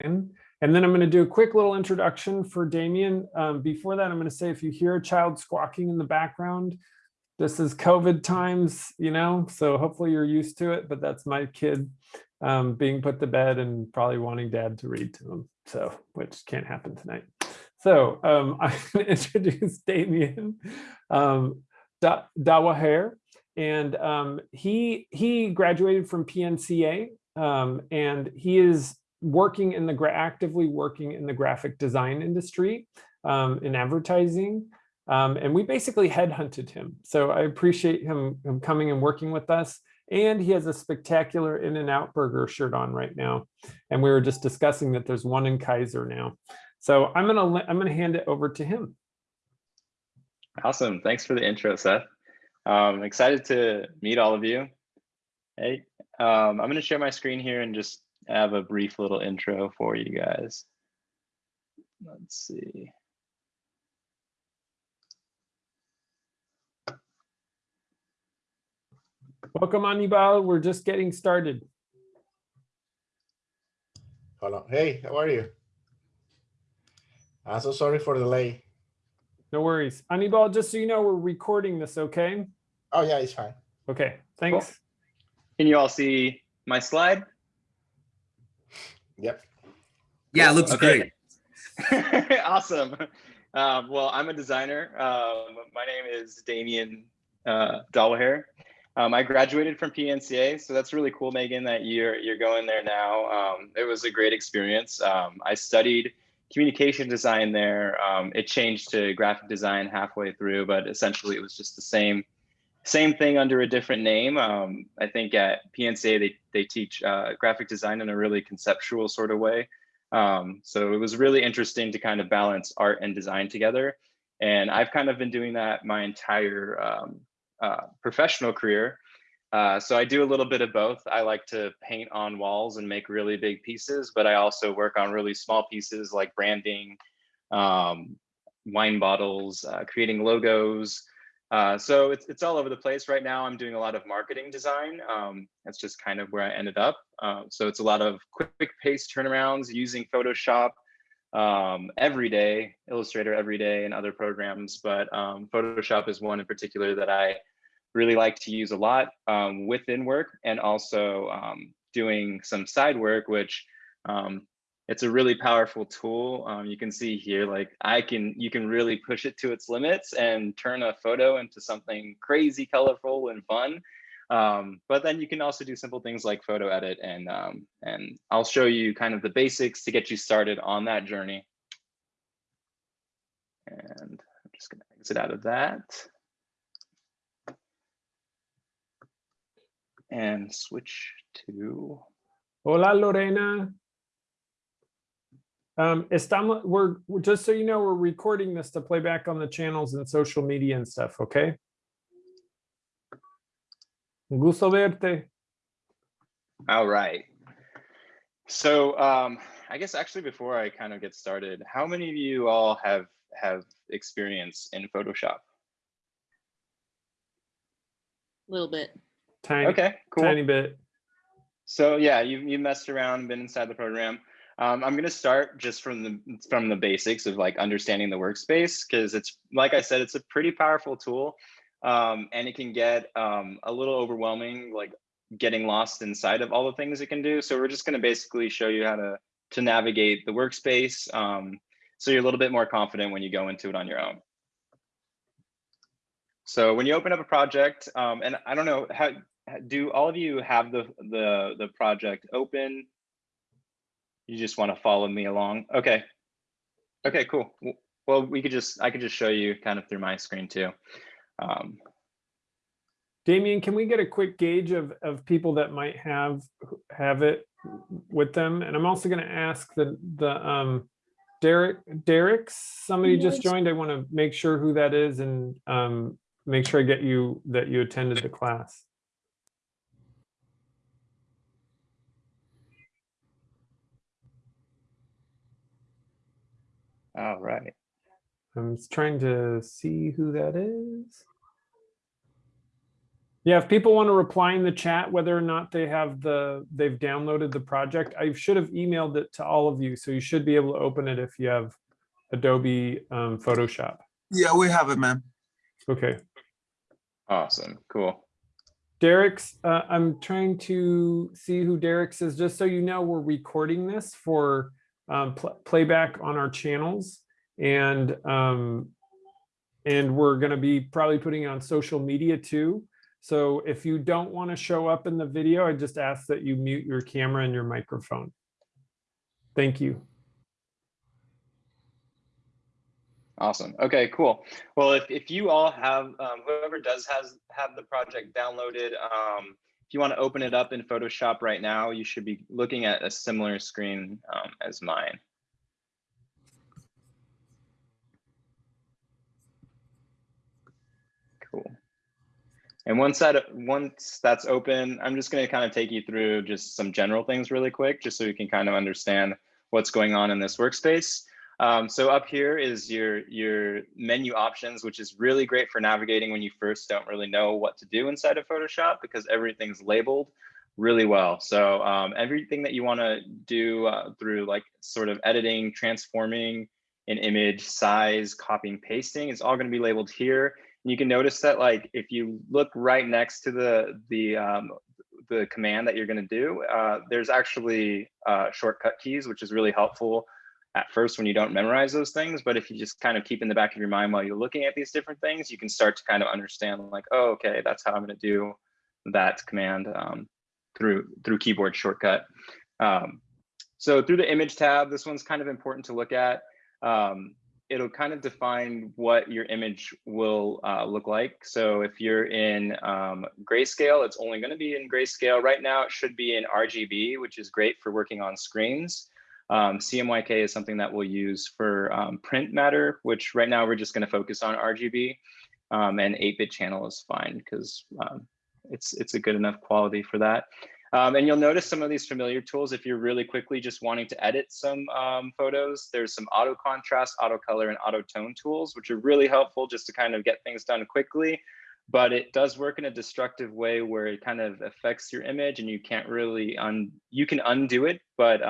And then I'm going to do a quick little introduction for Damien. Um, before that, I'm going to say if you hear a child squawking in the background, this is COVID times, you know, so hopefully you're used to it, but that's my kid um, being put to bed and probably wanting dad to read to him. So, which can't happen tonight. So um, I'm going to introduce Damien um, da Dawaher, and um, he he graduated from PNCA, um, and he is working in the actively working in the graphic design industry um, in advertising. Um, and we basically headhunted him. So I appreciate him, him coming and working with us. And he has a spectacular In-N-Out Burger shirt on right now. And we were just discussing that there's one in Keizer now. So I'm gonna I'm gonna hand it over to him. Awesome. Thanks for the intro, Seth. Um, excited to meet all of you. Hey, um, I'm gonna share my screen here and just have a brief little intro for you guys. Let's see. Welcome, Anibal. We're just getting started. Hello. Hey, how are you? I'm so sorry for the delay. No worries. Anibal, just so you know, we're recording this, okay? Oh, yeah, it's fine. Okay, thanks. Cool. Can you all see my slide? Yep. Yeah, it looks okay. great. awesome. Um, well, I'm a designer. Um, my name is Damien uh, Dawaher. Um, I graduated from PNCA, so that's really cool, Megan, that you're you're going there now. Um, it was a great experience. Um, I studied communication design there. Um, it changed to graphic design halfway through, but essentially it was just the same same thing under a different name. Um, I think at PNCA they they teach uh, graphic design in a really conceptual sort of way. Um, so it was really interesting to kind of balance art and design together. And I've kind of been doing that my entire uh, professional career. Uh, so I do a little bit of both. I like to paint on walls and make really big pieces, but I also work on really small pieces like branding, um, wine bottles, uh, creating logos. Uh, so it's, it's all over the place right now. I'm doing a lot of marketing design. Um, that's just kind of where I ended up. Uh, so it's a lot of quick pace turnarounds using Photoshop um, every day, Illustrator every day and other programs, but um, Photoshop is one in particular that I really like to use a lot um, within work and also um, doing some side work, which um, it's a really powerful tool. Um, you can see here, like I can, you can really push it to its limits and turn a photo into something crazy, colorful and fun. Um, but then you can also do simple things like photo edit and, um, and I'll show you kind of the basics to get you started on that journey. And I'm just gonna exit out of that. and switch to. Hola, Lorena. Um, estamos, we're, we're, just so you know, we're recording this to play back on the channels and social media and stuff, okay? Gusto verte. All right. So um, I guess actually before I kind of get started, how many of you all have have experience in Photoshop? A little bit. Tiny, okay, cool. Tiny bit. So yeah, you you messed around, been inside the program. Um, I'm gonna start just from the from the basics of like understanding the workspace because it's like I said, it's a pretty powerful tool, um, and it can get um, a little overwhelming, like getting lost inside of all the things it can do. So we're just gonna basically show you how to to navigate the workspace, um, so you're a little bit more confident when you go into it on your own. So when you open up a project, um, and I don't know, how, do all of you have the, the, the project open? You just want to follow me along? Okay. Okay, cool. Well, we could just, I could just show you kind of through my screen too. Um, Damien, can we get a quick gauge of, of people that might have have it with them? And I'm also going to ask the the um, Derek Derek, somebody just joined. I want to make sure who that is and um, make sure I get you that you attended the class. All right. I'm trying to see who that is. Yeah, if people want to reply in the chat, whether or not they have the, they've downloaded the project, I should have emailed it to all of you. So you should be able to open it if you have Adobe um, Photoshop. Yeah, we have it, man. Okay. Awesome, cool. Derek's, uh, I'm trying to see who Derek's is, just so you know, we're recording this for um, pl- playback on our channels. And, um, and we're gonna be probably putting it on social media too. So if you don't want to show up in the video, I just ask that you mute your camera and your microphone. Thank you. Awesome. Okay, cool. Well, if, if you all have, um, whoever does has have the project downloaded, um, if you want to open it up in Photoshop right now, you should be looking at a similar screen um, as mine. Cool. And once that once that's open, I'm just going to kind of take you through just some general things really quick, just so you can kind of understand what's going on in this workspace. Um, so up here is your your menu options, which is really great for navigating when you first don't really know what to do inside of Photoshop because everything's labeled really well. So um, everything that you want to do uh, through like sort of editing, transforming an image, size, copying, pasting is all going to be labeled here. And you can notice that like if you look right next to the the um, the command that you're going to do, uh, there's actually uh, shortcut keys, which is really helpful at first when you don't memorize those things. But if you just kind of keep in the back of your mind while you're looking at these different things, you can start to kind of understand like, oh, okay, that's how I'm going to do that command um, through through keyboard shortcut. Um, so through the image tab, this one's kind of important to look at. Um, it'll kind of define what your image will uh, look like. So if you're in um, grayscale, it's only going to be in grayscale. Right now, it should be in RGB, which is great for working on screens. Um, CMYK is something that we'll use for um, print matter, which right now we're just going to focus on RGB. Um, and 8-bit channel is fine because um, it's it's a good enough quality for that. Um, and you'll notice some of these familiar tools if you're really quickly just wanting to edit some um, photos. There's some auto contrast, auto color, and auto tone tools, which are really helpful just to kind of get things done quickly. But it does work in a destructive way where it kind of affects your image and you can't really un you can undo it, but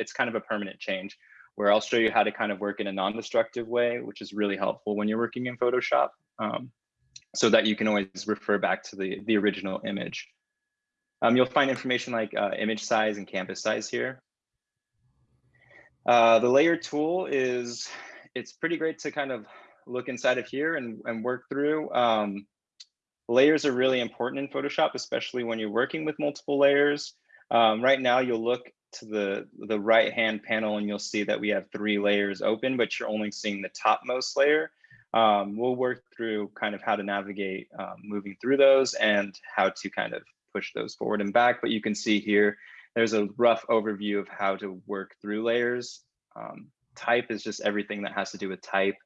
it's kind of a permanent change where I'll show you how to kind of work in a non-destructive way, which is really helpful when you're working in Photoshop um, so that you can always refer back to the, the original image. Um, you'll find information like uh, image size and canvas size here. Uh, the layer tool is, it's pretty great to kind of look inside of here and, and work through. Um, layers are really important in Photoshop, especially when you're working with multiple layers. Um, right now, you'll look to the, the right-hand panel and you'll see that we have three layers open, but you're only seeing the topmost layer. Um, we'll work through kind of how to navigate um, moving through those and how to kind of push those forward and back. But you can see here, there's a rough overview of how to work through layers. Um, type is just everything that has to do with type.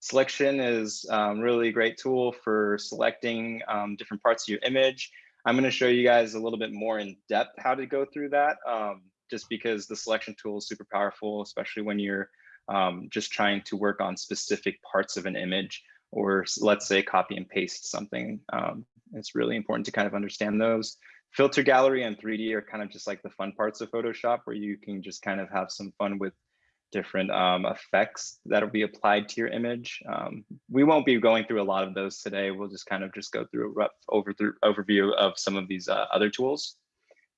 Selection is um, really a great tool for selecting um, different parts of your image. I'm going to show you guys a little bit more in depth how to go through that, um, just because the selection tool is super powerful, especially when you're um, just trying to work on specific parts of an image or let's say copy and paste something. Um, it's really important to kind of understand those. Filter gallery and 3D are kind of just like the fun parts of Photoshop where you can just kind of have some fun with different um, effects that'll be applied to your image. Um, we won't be going through a lot of those today. We'll just kind of just go through a rough over through overview of some of these uh, other tools.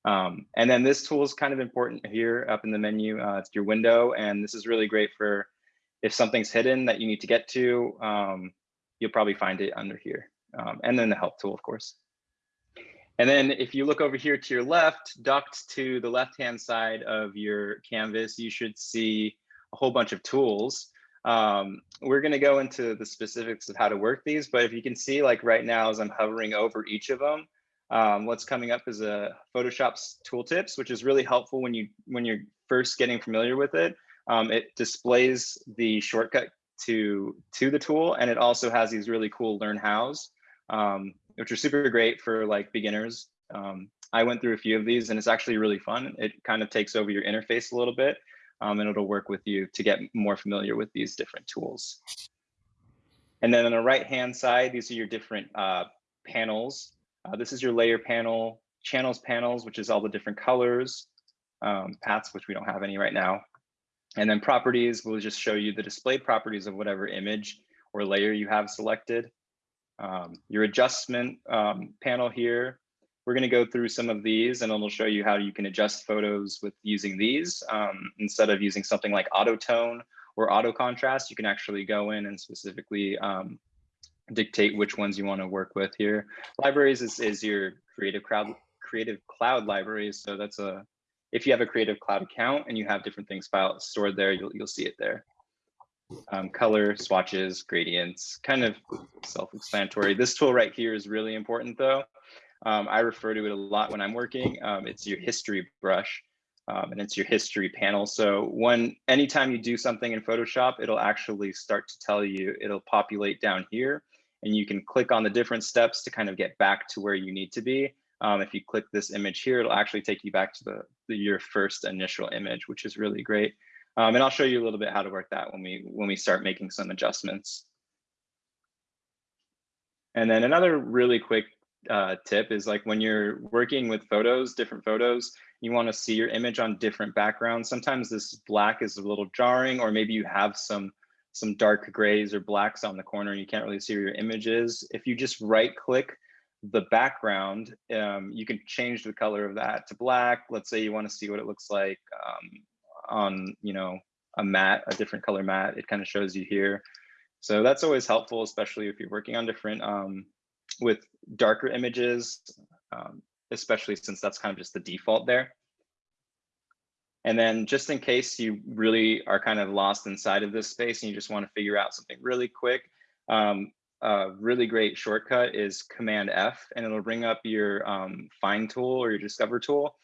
Um, and then this tool is kind of important here up in the menu. Uh, it's your window, and this is really great for if something's hidden that you need to get to, um, you'll probably find it under here. Um, and then the help tool, of course. And then if you look over here to your left, ducked to the left-hand side of your canvas, you should see a whole bunch of tools. Um, we're gonna go into the specifics of how to work these, but if you can see like right now as I'm hovering over each of them, um, what's coming up is a Photoshop's tooltips, which is really helpful when you when you're first getting familiar with it. Um, it displays the shortcut to to the tool, and it also has these really cool learn hows, um, which are super great for like beginners. Um, I went through a few of these, and it's actually really fun. It kind of takes over your interface a little bit, um, and it'll work with you to get more familiar with these different tools. And then on the right hand side, these are your different uh, panels Uh, this is your layer panel, channels panels, which is all the different colors, um, paths, which we don't have any right now. And then properties will just show you the displayed properties of whatever image or layer you have selected. Um, your adjustment um, panel here, we're going to go through some of these and it'll show you how you can adjust photos with using these. Um, instead of using something like auto tone or auto contrast, you can actually go in and specifically um, dictate which ones you want to work with here. Libraries is, is your creative crowd creative cloud libraries. So that's a if you have a creative cloud account and you have different things filed stored there, you'll you'll see it there. Um, color swatches, gradients, kind of self-explanatory. This tool right here is really important though. Um, I refer to it a lot when I'm working. Um, it's your history brush um, and it's your history panel. So when anytime you do something in Photoshop, it'll actually start to tell you, it'll populate down here and you can click on the different steps to kind of get back to where you need to be. Um, if you click this image here, it'll actually take you back to the, the your first initial image, which is really great. Um, and I'll show you a little bit how to work that when we when we start making some adjustments. And then another really quick uh, tip is like when you're working with photos, different photos, you want to see your image on different backgrounds. Sometimes this black is a little jarring, or maybe you have some some dark grays or blacks on the corner and you can't really see where your image is. If you just right click the background, um, you can change the color of that to black. Let's say you want to see what it looks like um, on, you know, a mat, a different color mat. It kind of shows you here. So that's always helpful, especially if you're working on different um, with darker images, um, especially since that's kind of just the default there. And then just in case you really are kind of lost inside of this space and you just want to figure out something really quick, um, a really great shortcut is Command F, and it'll bring up your um, Find tool or your Discover tool.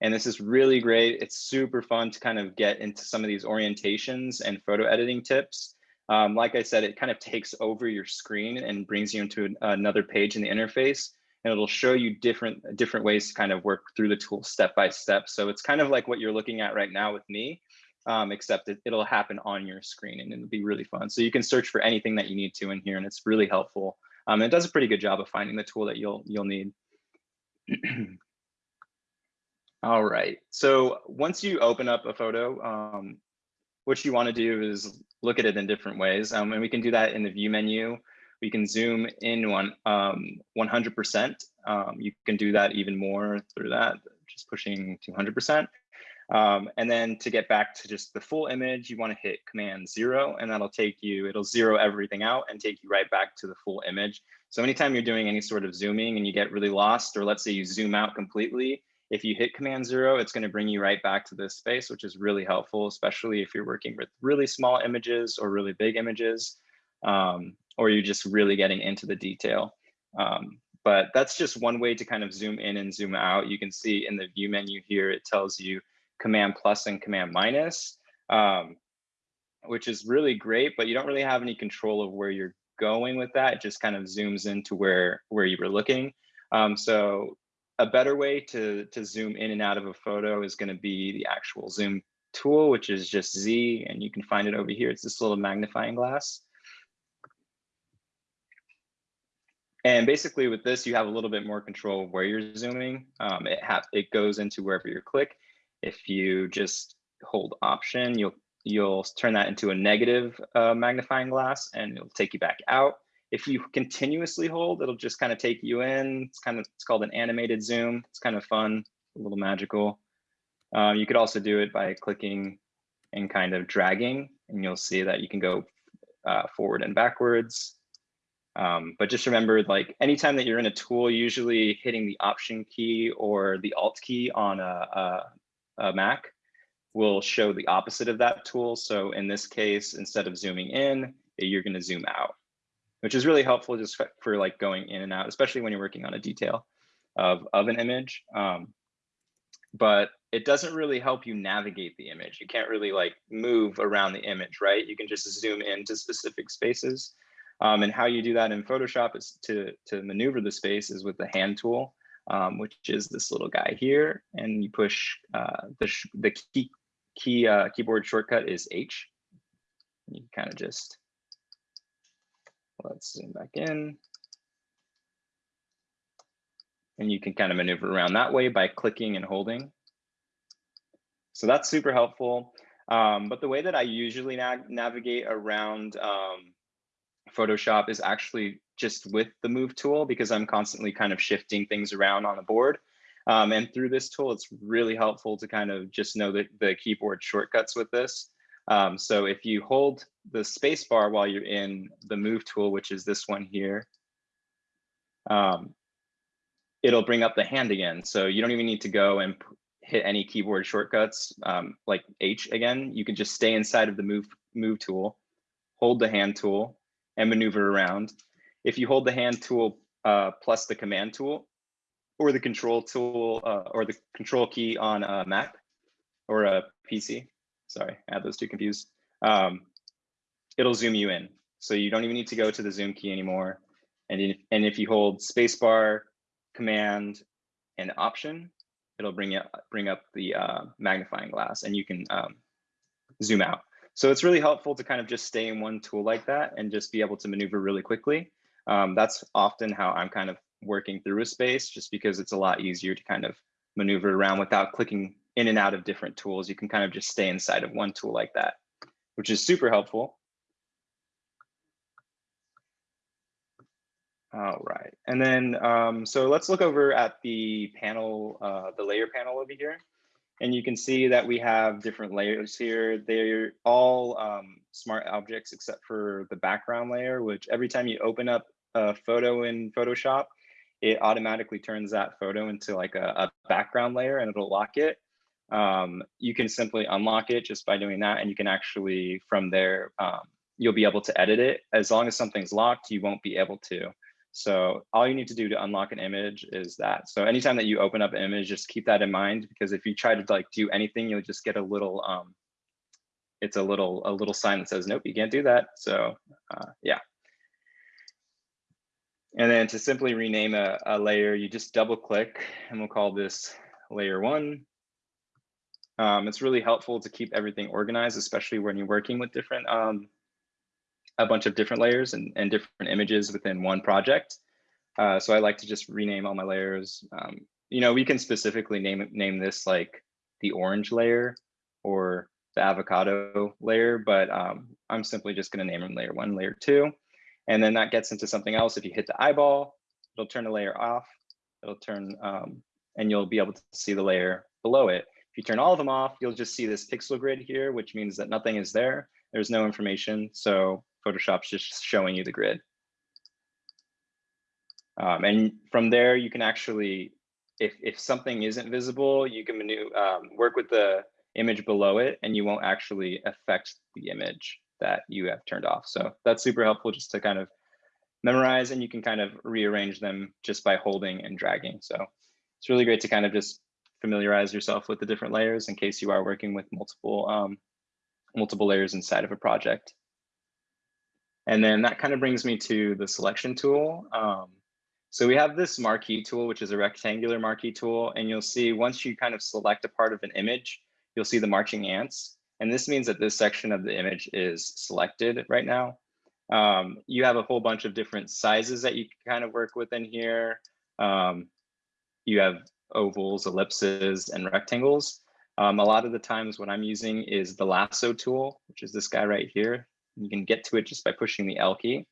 And this is really great. It's super fun to kind of get into some of these orientations and photo editing tips. Um, like I said, it kind of takes over your screen and brings you into an, another page in the interface and it'll show you different different ways to kind of work through the tool step by step. So it's kind of like what you're looking at right now with me, um, except it, it'll happen on your screen and it'll be really fun. So you can search for anything that you need to in here and it's really helpful. Um, it does a pretty good job of finding the tool that you'll you'll need. All right, so once you open up a photo, um, what you want to do is look at it in different ways. Um, and we can do that in the view menu. We can zoom in one um, 100%. Um, you can do that even more through that, just pushing 200%. Um, and then to get back to just the full image, you want to hit Command Zero, and that'll take you. It'll zero everything out and take you right back to the full image. So anytime you're doing any sort of zooming and you get really lost, or let's say you zoom out completely, if you hit Command Zero, it's going to bring you right back to this space, which is really helpful, especially if you're working with really small images or really big images. Um, or you're just really getting into the detail. Um, but that's just one way to kind of zoom in and zoom out. You can see in the view menu here, it tells you command plus and command minus, um, which is really great, but you don't really have any control of where you're going with that. It just kind of zooms into where, where you were looking. Um, so a better way to, to zoom in and out of a photo is gonna be the actual zoom tool, which is just Z, and you can find it over here. It's this little magnifying glass. And basically with this, you have a little bit more control of where you're zooming. Um, it, it goes into wherever you click. If you just hold option, you'll you'll turn that into a negative uh, magnifying glass and it'll take you back out. If you continuously hold, it'll just kind of take you in. It's kind of, it's called an animated zoom. It's kind of fun, a little magical. Um, you could also do it by clicking and kind of dragging and you'll see that you can go uh, forward and backwards. Um, but just remember, like anytime that you're in a tool, usually hitting the Option key or the Alt key on a, a, a Mac will show the opposite of that tool. So in this case, instead of zooming in, you're going to zoom out, which is really helpful just for, like going in and out, especially when you're working on a detail of, of an image. Um, but it doesn't really help you navigate the image. You can't really like move around the image, right? You can just zoom into specific spaces. Um, and how you do that in Photoshop is to, to maneuver the space is with the hand tool, um, which is this little guy here. And you push uh, the, the key, key uh, keyboard shortcut is H. You kind of just, let's zoom back in. And you can kind of maneuver around that way by clicking and holding. So that's super helpful. Um, but the way that I usually na navigate around um, Photoshop is actually just with the move tool because I'm constantly kind of shifting things around on the board. Um, and through this tool, it's really helpful to kind of just know the, the keyboard shortcuts with this. Um, so if you hold the space bar while you're in the move tool, which is this one here, um, it'll bring up the hand again. So you don't even need to go and hit any keyboard shortcuts um, like H again. You can just stay inside of the move, move tool, hold the hand tool and maneuver around. If you hold the hand tool uh, plus the command tool or the control tool uh, or the control key on a Mac or a PC, sorry, I had those two confused, um, it'll zoom you in. So you don't even need to go to the zoom key anymore. And if, and if you hold spacebar, command, and option, it'll bring it bring up the uh, magnifying glass and you can um, zoom out. So it's really helpful to kind of just stay in one tool like that and just be able to maneuver really quickly. Um, that's often how I'm kind of working through a space just because it's a lot easier to kind of maneuver around without clicking in and out of different tools. You can kind of just stay inside of one tool like that, which is super helpful. All right, and then um, so let's look over at the panel, uh, the layer panel over here. And you can see that we have different layers here. They're all um, smart objects except for the background layer, which every time you open up a photo in Photoshop, it automatically turns that photo into like a, a background layer and it'll lock it. Um, you can simply unlock it just by doing that. And you can actually, from there, um, you'll be able to edit it. As long as something's locked, you won't be able to. So all you need to do to unlock an image is that. So anytime that you open up an image, just keep that in mind because if you try to like do anything, you'll just get a little, um, it's a little, a little sign that says, nope, you can't do that. So uh, yeah. And then to simply rename a, a layer, you just double click and we'll call this layer one. Um, it's really helpful to keep everything organized, especially when you're working with different um, a bunch of different layers and, and different images within one project. Uh, so I like to just rename all my layers. Um, you know, we can specifically name name this like the orange layer or the avocado layer, but um, I'm simply just going to name them layer one, layer two. And then that gets into something else. If you hit the eyeball, it'll turn the layer off. It'll turn, um, and you'll be able to see the layer below it. If you turn all of them off, you'll just see this pixel grid here, which means that nothing is there. There's no information. So Photoshop's just showing you the grid. Um, and from there, you can actually, if, if something isn't visible, you can um, work with the image below it and you won't actually affect the image that you have turned off. So that's super helpful just to kind of memorize and you can kind of rearrange them just by holding and dragging. So it's really great to kind of just familiarize yourself with the different layers in case you are working with multiple um, multiple layers inside of a project. And then that kind of brings me to the selection tool. Um, so we have this marquee tool, which is a rectangular marquee tool. And you'll see once you kind of select a part of an image, you'll see the marching ants. And this means that this section of the image is selected right now. Um, you have a whole bunch of different sizes that you can kind of work with in here. Um, you have ovals, ellipses, and rectangles. Um, a lot of the times what I'm using is the lasso tool, which is this guy right here. You can get to it just by pushing the L key.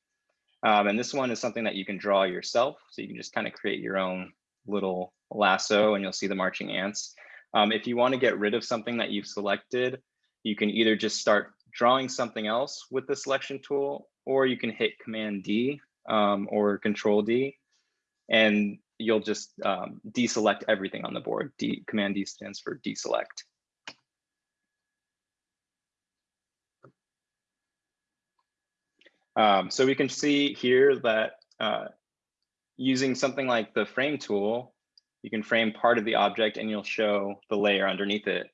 Um, and this one is something that you can draw yourself. So you can just kind of create your own little lasso and you'll see the marching ants. Um, if you want to get rid of something that you've selected, you can either just start drawing something else with the selection tool, or you can hit Command D um, or Control D, and you'll just um, deselect everything on the board. D, Command D stands for deselect. Um, so we can see here that uh, using something like the frame tool, you can frame part of the object and you'll show the layer underneath it.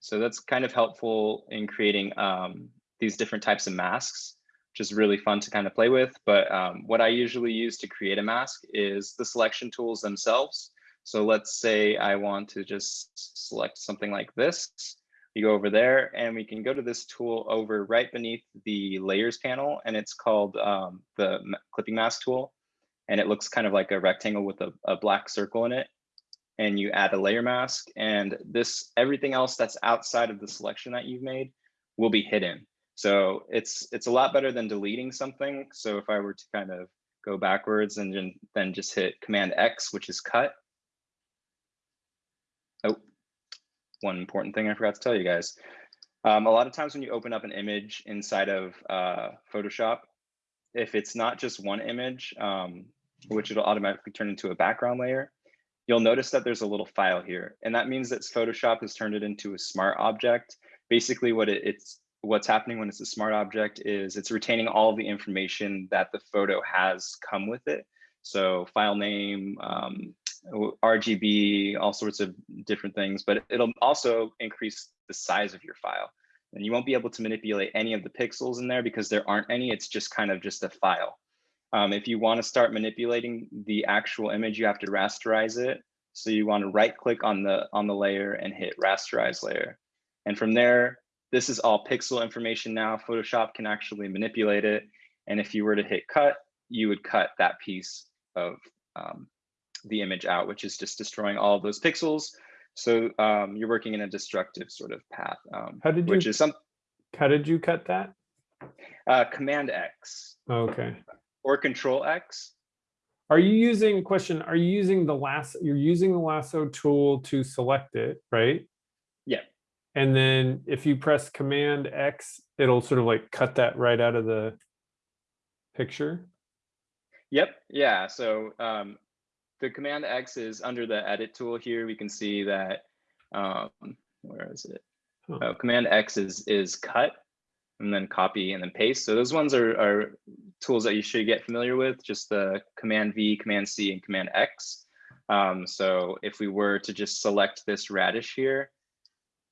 So that's kind of helpful in creating um, these different types of masks, which is really fun to kind of play with. But um, what I usually use to create a mask is the selection tools themselves. So let's say I want to just select something like this. You go over there and we can go to this tool over right beneath the layers panel and it's called um, the clipping mask tool. and it looks kind of like a rectangle with a, a black circle in it. And you add a layer mask and this, everything else that's outside of the selection that you've made will be hidden. So it's, it's a lot better than deleting something. So if I were to kind of go backwards and then- then just hit Command X, which is cut. Oh, one important thing I forgot to tell you guys. Um, a lot of times when you open up an image inside of uh, Photoshop, if it's not just one image, um, which it'll automatically turn into a background layer, you'll notice that there's a little file here. And that means that Photoshop has turned it into a smart object. Basically what it, it's what's happening when it's a smart object is it's retaining all the information that the photo has come with it. So file name, um, RGB, all sorts of different things, but it'll also increase the size of your file. And you won't be able to manipulate any of the pixels in there because there aren't any, it's just kind of just a file. Um, if you want to start manipulating the actual image, you have to rasterize it. So you want to right click on the on the layer and hit rasterize layer. And from there, this is all pixel information now. Photoshop can actually manipulate it. And if you were to hit cut, you would cut that piece of um, the image out, which is just destroying all of those pixels. So um, you're working in a destructive sort of path, um, How did which you- is some How did you cut that? uh, Command X Okay. or Control X. Are you using, question, are you using the lasso, you're using the lasso tool to select it, right? Yeah. And then if you press Command X, it'll sort of like cut that right out of the picture? Yep. Yeah. So um, the Command X is under the Edit tool here. We can see that. Um, where is it? Huh. Oh, Command X is is cut, and then copy and then paste. So those ones are are tools that you should get familiar with. Just the Command V, Command C, and Command X. Um, so if we were to just select this radish here,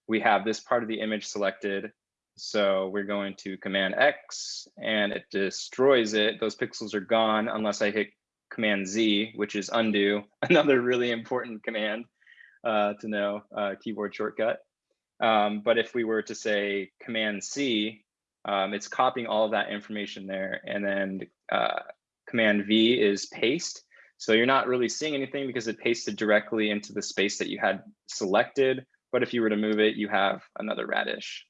we have this part of the image selected. So we're going to Command X and it destroys it. Those pixels are gone unless I hit Command Z, which is undo, another really important command uh, to know, uh, keyboard shortcut. Um, but if we were to say Command C, um, it's copying all of that information there. And then uh, Command V is paste. So you're not really seeing anything because it pasted directly into the space that you had selected. But if you were to move it, you have another radish.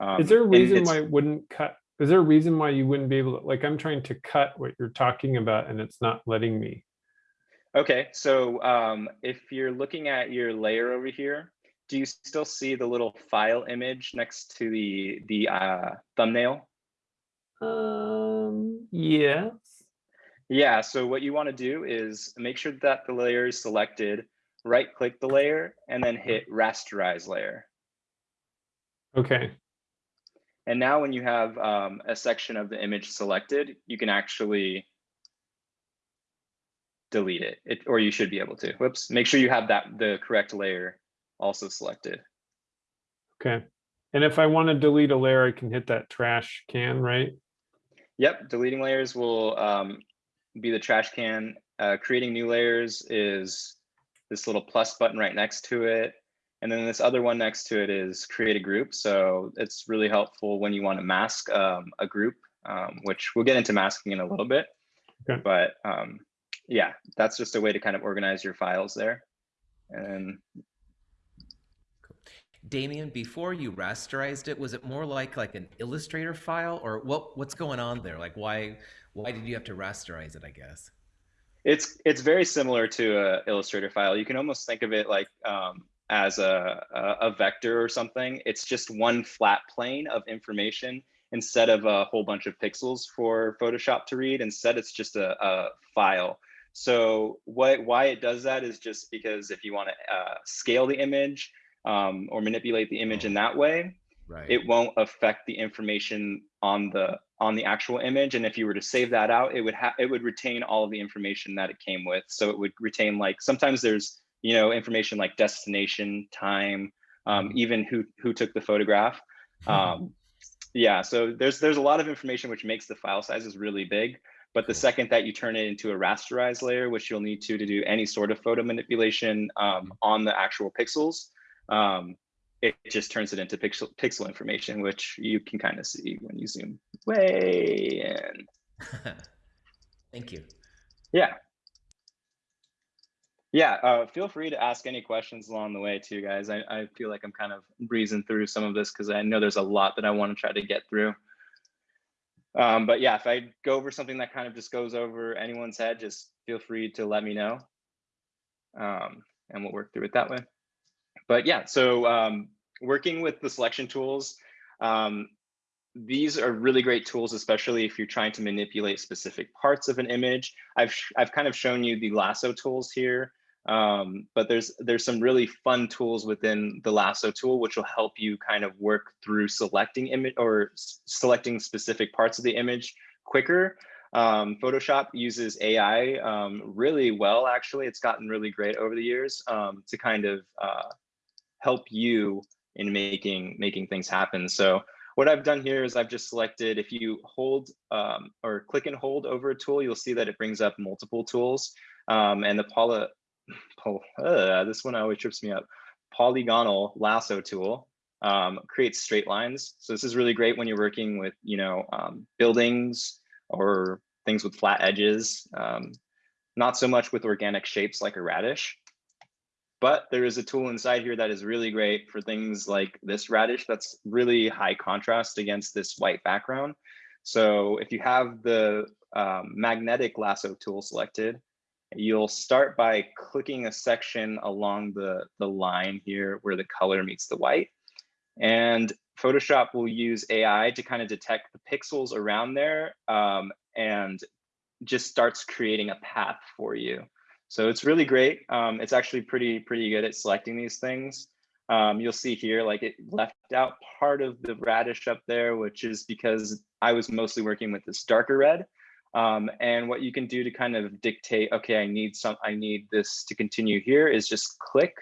Um, Is there a reason why it wouldn't cut? Is there a reason why you wouldn't be able to, like, I'm trying to cut what you're talking about and it's not letting me? Okay, so um, if you're looking at your layer over here, do you still see the little file image next to the the uh, thumbnail? Um, yes. Yeah, so what you want to do is make sure that the layer is selected, right click the layer, and then hit rasterize layer. Okay, And now when you have um, a section of the image selected, you can actually delete it, it, or you should be able to. Whoops, make sure you have that the correct layer also selected. okay. And if I want to delete a layer, I can hit that trash can, right? Yep, deleting layers will um, be the trash can. Uh, creating new layers is this little plus button right next to it. And then this other one next to it is create a group. So it's really helpful when you want to mask um, a group, um, which we'll get into masking in a little bit. Okay. But um, yeah, that's just a way to kind of organize your files there. And Damien, before you rasterized it, was it more like like an Illustrator file, or what? What's going on there? Like, why why did you have to rasterize it? I guess. It's it's very similar to a Illustrator file. You can almost think of it like um, as a, a a vector or something. It's just one flat plane of information instead of a whole bunch of pixels for Photoshop to read. Instead, it's just a, a file. So what why it does that is just because if you want to uh, scale the image um, or manipulate the image in that way, Right. it won't affect the information on the on the actual image and if you were to save that out it would have it would retain all of the information that it came with so it would retain like sometimes there's you know information like destination time um, even who who took the photograph um, yeah so there's there's a lot of information which makes the file sizes really big but the second that you turn it into a rasterized layer which you'll need to to do any sort of photo manipulation um, on the actual pixels um, it just turns it into pixel pixel information, which you can kind of see when you zoom way in. Thank you. Yeah. Yeah, uh, feel free to ask any questions along the way too, guys. I, I feel like I'm kind of breezing through some of this because I know there's a lot that I want to try to get through. Um, but yeah, if I go over something that kind of just goes over anyone's head, just feel free to let me know. Um, and we'll work through it that way. But yeah, so um, working with the selection tools, um, these are really great tools, especially if you're trying to manipulate specific parts of an image. I've, I've kind of shown you the lasso tools here, um, but there's, there's some really fun tools within the lasso tool, which will help you kind of work through selecting image or selecting specific parts of the image quicker. Um, Photoshop uses AI um, really well, actually. It's gotten really great over the years um, to kind of uh, help you in making making things happen. So what I've done here is I've just selected, if you hold um, or click and hold over a tool, you'll see that it brings up multiple tools. Um, and the poly, uh, this one always trips me up, polygonal lasso tool um, creates straight lines. So this is really great when you're working with, you know, um, buildings or things with flat edges. Um, not so much with organic shapes like a radish. But there is a tool inside here that is really great for things like this radish that's really high contrast against this white background. So if you have the um, magnetic lasso tool selected, you'll start by clicking a section along the, the line here where the color meets the white. And Photoshop will use AI to kind of detect the pixels around there um, and just starts creating a path for you. So it's really great. Um, it's actually pretty, pretty good at selecting these things. Um, you'll see here, like it left out part of the radish up there, which is because I was mostly working with this darker red. Um, and what you can do to kind of dictate, okay, I need some, I need this to continue here is just click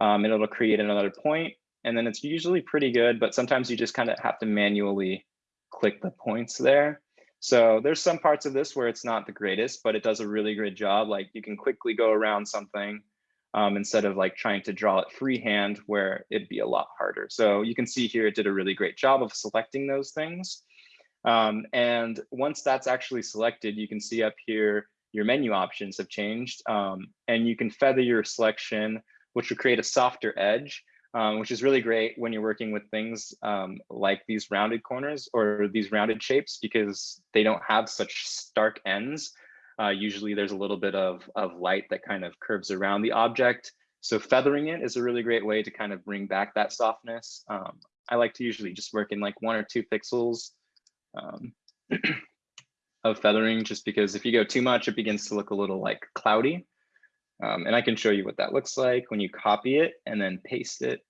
um, and it'll create another point. And then it's usually pretty good, but sometimes you just kind of have to manually click the points there. So there's some parts of this where it's not the greatest, but it does a really great job. Like you can quickly go around something um, instead of like trying to draw it freehand where it'd be a lot harder. So you can see here it did a really great job of selecting those things. Um, and once that's actually selected, you can see up here your menu options have changed um, and you can feather your selection, which will create a softer edge um, which is really great when you're working with things um, like these rounded corners or these rounded shapes because they don't have such stark ends. Uh, usually there's a little bit of, of light that kind of curves around the object. So feathering it is a really great way to kind of bring back that softness. Um, I like to usually just work in like one or two pixels um, of feathering just because if you go too much, it begins to look a little like cloudy. Um, and I can show you what that looks like when you copy it and then paste it.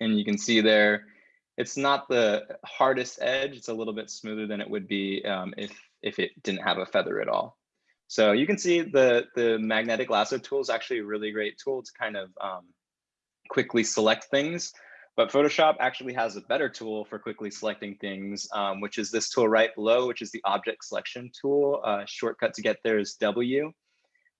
And you can see there, it's not the hardest edge. It's a little bit smoother than it would be um, if, if it didn't have a feather at all. So you can see the, the magnetic lasso tool is actually a really great tool to kind of um, quickly select things. But Photoshop actually has a better tool for quickly selecting things, um, which is this tool right below, which is the object selection tool. Uh, shortcut to get there is W.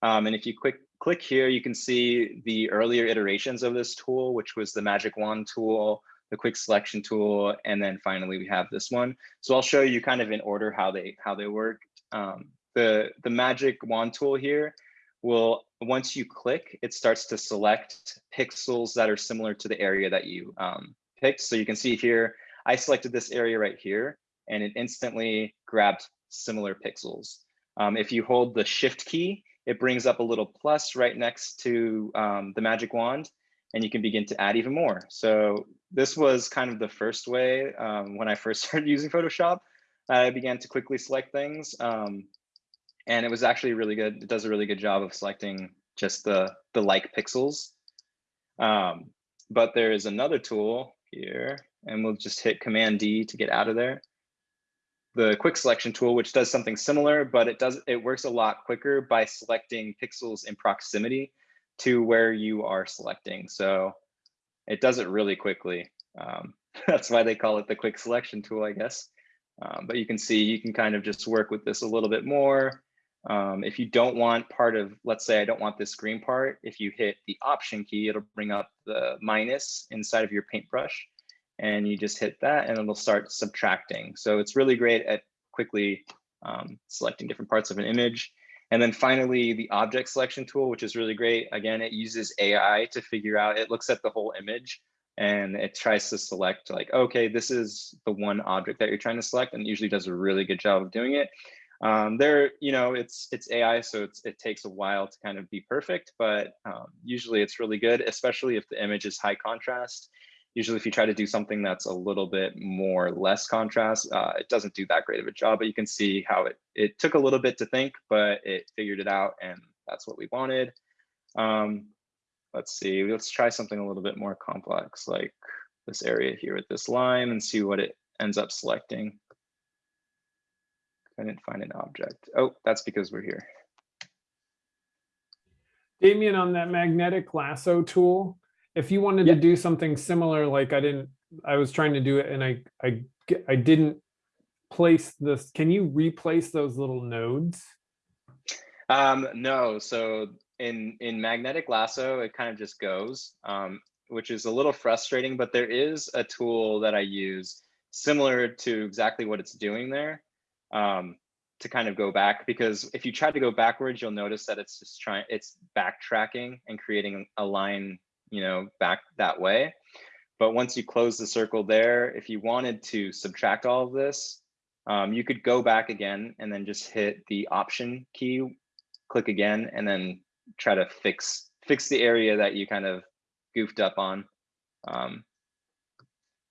Um, and if you quick click here, you can see the earlier iterations of this tool, which was the magic wand tool, the quick selection tool, and then finally we have this one. So I'll show you kind of in order how they how they work. Um, the the magic wand tool here will once you click, it starts to select pixels that are similar to the area that you um, picked. So you can see here, I selected this area right here, and it instantly grabbed similar pixels. Um, if you hold the shift key, it brings up a little plus right next to um, the magic wand, and you can begin to add even more. So this was kind of the first way um, when I first started using Photoshop. I began to quickly select things. Um, and it was actually really good. It does a really good job of selecting just the, the like pixels. Um, but there is another tool here, and we'll just hit Command D to get out of there. The quick selection tool, which does something similar, but it does it works a lot quicker by selecting pixels in proximity to where you are selecting. So it does it really quickly. Um, that's why they call it the quick selection tool, I guess. Um, but you can see you can kind of just work with this a little bit more. Um, if you don't want part of, let's say I don't want this green part, if you hit the option key, it'll bring up the minus inside of your paintbrush and you just hit that and it'll start subtracting. So it's really great at quickly um, selecting different parts of an image. And then finally, the object selection tool, which is really great. Again, it uses AI to figure out, it looks at the whole image and it tries to select like, okay, this is the one object that you're trying to select and usually does a really good job of doing it. Um, there, you know, it's it's AI, so it's, it takes a while to kind of be perfect, but um, usually it's really good, especially if the image is high contrast. Usually if you try to do something that's a little bit more less contrast, uh, it doesn't do that great of a job, but you can see how it, it took a little bit to think, but it figured it out and that's what we wanted. Um, let's see, let's try something a little bit more complex, like this area here with this line and see what it ends up selecting. I didn't find an object. Oh, that's because we're here. Damien, on that magnetic lasso tool, if you wanted Yeah. to do something similar, like I didn't, I was trying to do it and I, I, I didn't place this, can you replace those little nodes? Um, no, so in in magnetic lasso, it kind of just goes, um, which is a little frustrating, but there is a tool that I use similar to exactly what it's doing there um, to kind of go back because if you try to go backwards, you'll notice that it's just trying, it's backtracking and creating a line, you know, back that way. But once you close the circle there, if you wanted to subtract all of this, um, you could go back again and then just hit the option key click again and then try to fix fix the area that you kind of goofed up on. Um,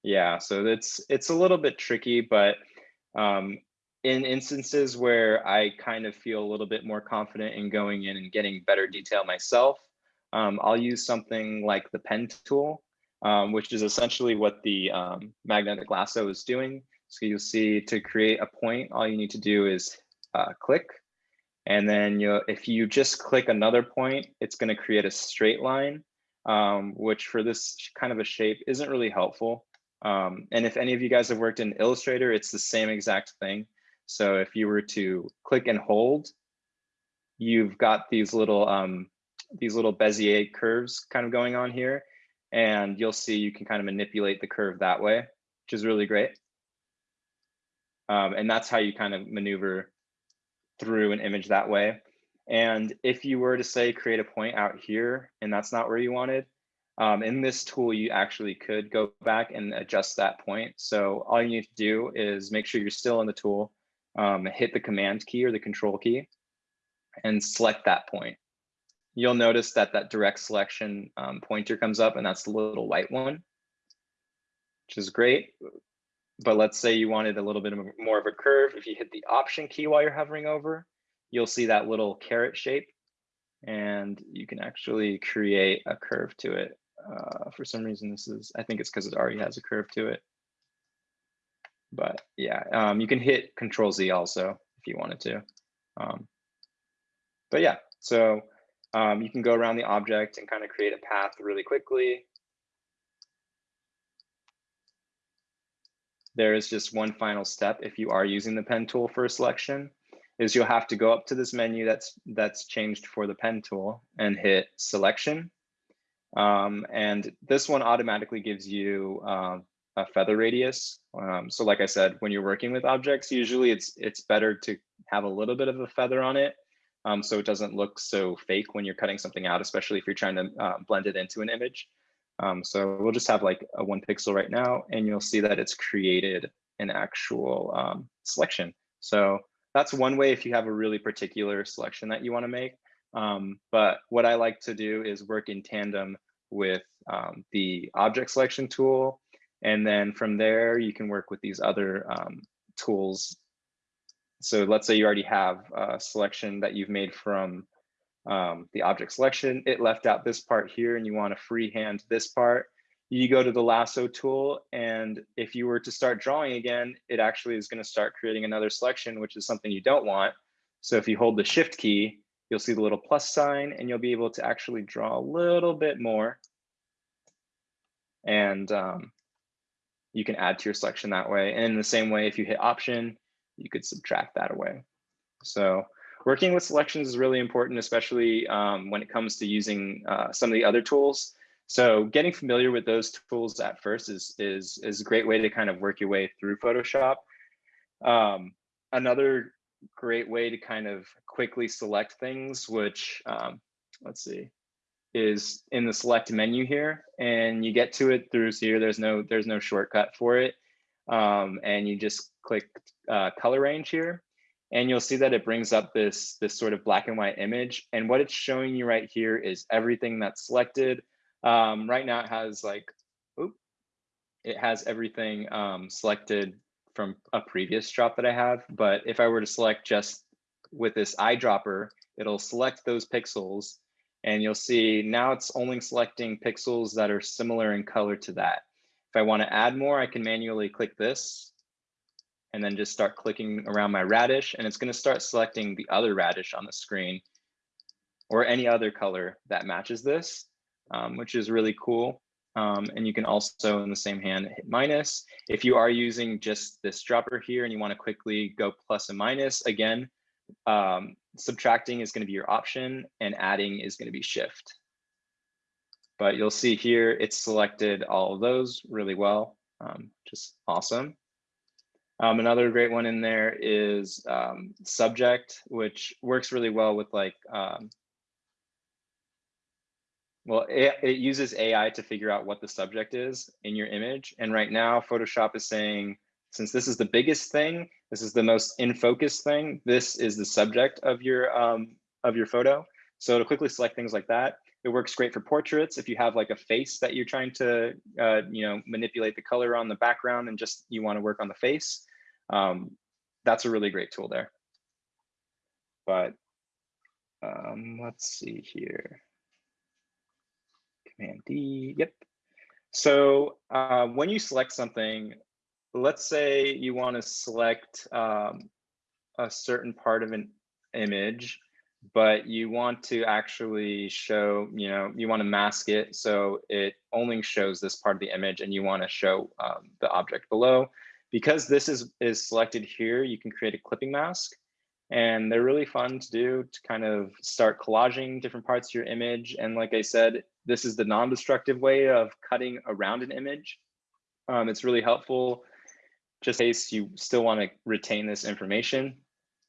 yeah, so it's it's a little bit tricky, but um, in instances where I kind of feel a little bit more confident in going in and getting better detail myself, um, I'll use something like the pen tool, um, which is essentially what the um, magnetic lasso is doing. So you'll see to create a point, all you need to do is uh, click and then you if you just click another point, it's going to create a straight line, um, which for this kind of a shape isn't really helpful. Um, and if any of you guys have worked in Illustrator, it's the same exact thing. So if you were to click and hold, you've got these little um, these little Bezier curves kind of going on here. And you'll see you can kind of manipulate the curve that way, which is really great. Um, and that's how you kind of maneuver through an image that way. And if you were to say create a point out here and that's not where you wanted, um, in this tool, you actually could go back and adjust that point. So all you need to do is make sure you're still in the tool, um, hit the command key or the control key and select that point. You'll notice that that direct selection um, pointer comes up and that's the little white one, which is great but let's say you wanted a little bit more of a curve. If you hit the option key while you're hovering over, you'll see that little caret shape and you can actually create a curve to it. Uh, for some reason, this is, I think it's because it already has a curve to it. But yeah, um, you can hit control Z also if you wanted to. Um, but yeah, so um, you can go around the object and kind of create a path really quickly. there is just one final step if you are using the pen tool for a selection is you'll have to go up to this menu that's that's changed for the pen tool and hit selection um, and this one automatically gives you um, a feather radius um, so like i said when you're working with objects usually it's it's better to have a little bit of a feather on it um, so it doesn't look so fake when you're cutting something out especially if you're trying to uh, blend it into an image um, so we'll just have like a one pixel right now, and you'll see that it's created an actual um, selection. So that's one way if you have a really particular selection that you want to make. Um, but what I like to do is work in tandem with um, the object selection tool. And then from there, you can work with these other um, tools. So let's say you already have a selection that you've made from um, the object selection, it left out this part here and you want to freehand this part, you go to the lasso tool. And if you were to start drawing again, it actually is going to start creating another selection, which is something you don't want. So if you hold the shift key, you'll see the little plus sign and you'll be able to actually draw a little bit more. And um, you can add to your selection that way. And in the same way, if you hit option, you could subtract that away. So working with selections is really important, especially um, when it comes to using uh, some of the other tools. So getting familiar with those tools at first is, is, is a great way to kind of work your way through Photoshop. Um, another great way to kind of quickly select things, which um, let's see, is in the select menu here, and you get to it through here. There's no there's no shortcut for it, um, and you just click uh, color range here, and you'll see that it brings up this this sort of black and white image. And what it's showing you right here is everything that's selected. Um, right now it has like, oop, it has everything um, selected from a previous drop that I have. But if I were to select just with this eyedropper, it'll select those pixels and you'll see now it's only selecting pixels that are similar in color to that. If I want to add more, I can manually click this and then just start clicking around my radish and it's going to start selecting the other radish on the screen or any other color that matches this, um, which is really cool. Um, and you can also in the same hand hit minus. If you are using just this dropper here and you want to quickly go plus and minus, again, um, subtracting is going to be your option and adding is going to be shift. But you'll see here, it's selected all of those really well, um, just awesome. Um, another great one in there is um, subject, which works really well with like, um, well, it, it uses AI to figure out what the subject is in your image. And right now, Photoshop is saying, since this is the biggest thing, this is the most in focus thing, this is the subject of your um, of your photo. So to quickly select things like that, it works great for portraits. If you have like a face that you're trying to, uh, you know, manipulate the color on the background and just you want to work on the face, um, that's a really great tool there. But um, let's see here. Command D, yep. So uh, when you select something, let's say you want to select um, a certain part of an image, but you want to actually show, you know, you want to mask it so it only shows this part of the image and you want to show um, the object below. Because this is, is selected here, you can create a clipping mask and they're really fun to do to kind of start collaging different parts of your image. And like I said, this is the non-destructive way of cutting around an image. Um, it's really helpful just in case you still want to retain this information.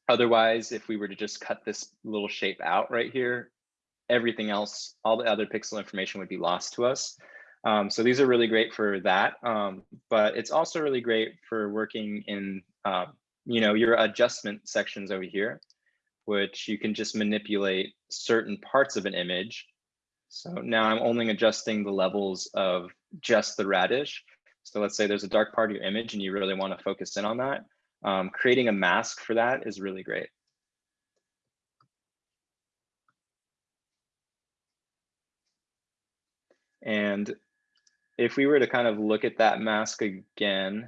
Otherwise, if we were to just cut this little shape out right here, everything else, all the other pixel information would be lost to us. Um, so these are really great for that, um, but it's also really great for working in, uh, you know, your adjustment sections over here, which you can just manipulate certain parts of an image. So now I'm only adjusting the levels of just the radish. So let's say there's a dark part of your image and you really want to focus in on that. Um, creating a mask for that is really great. And if we were to kind of look at that mask again,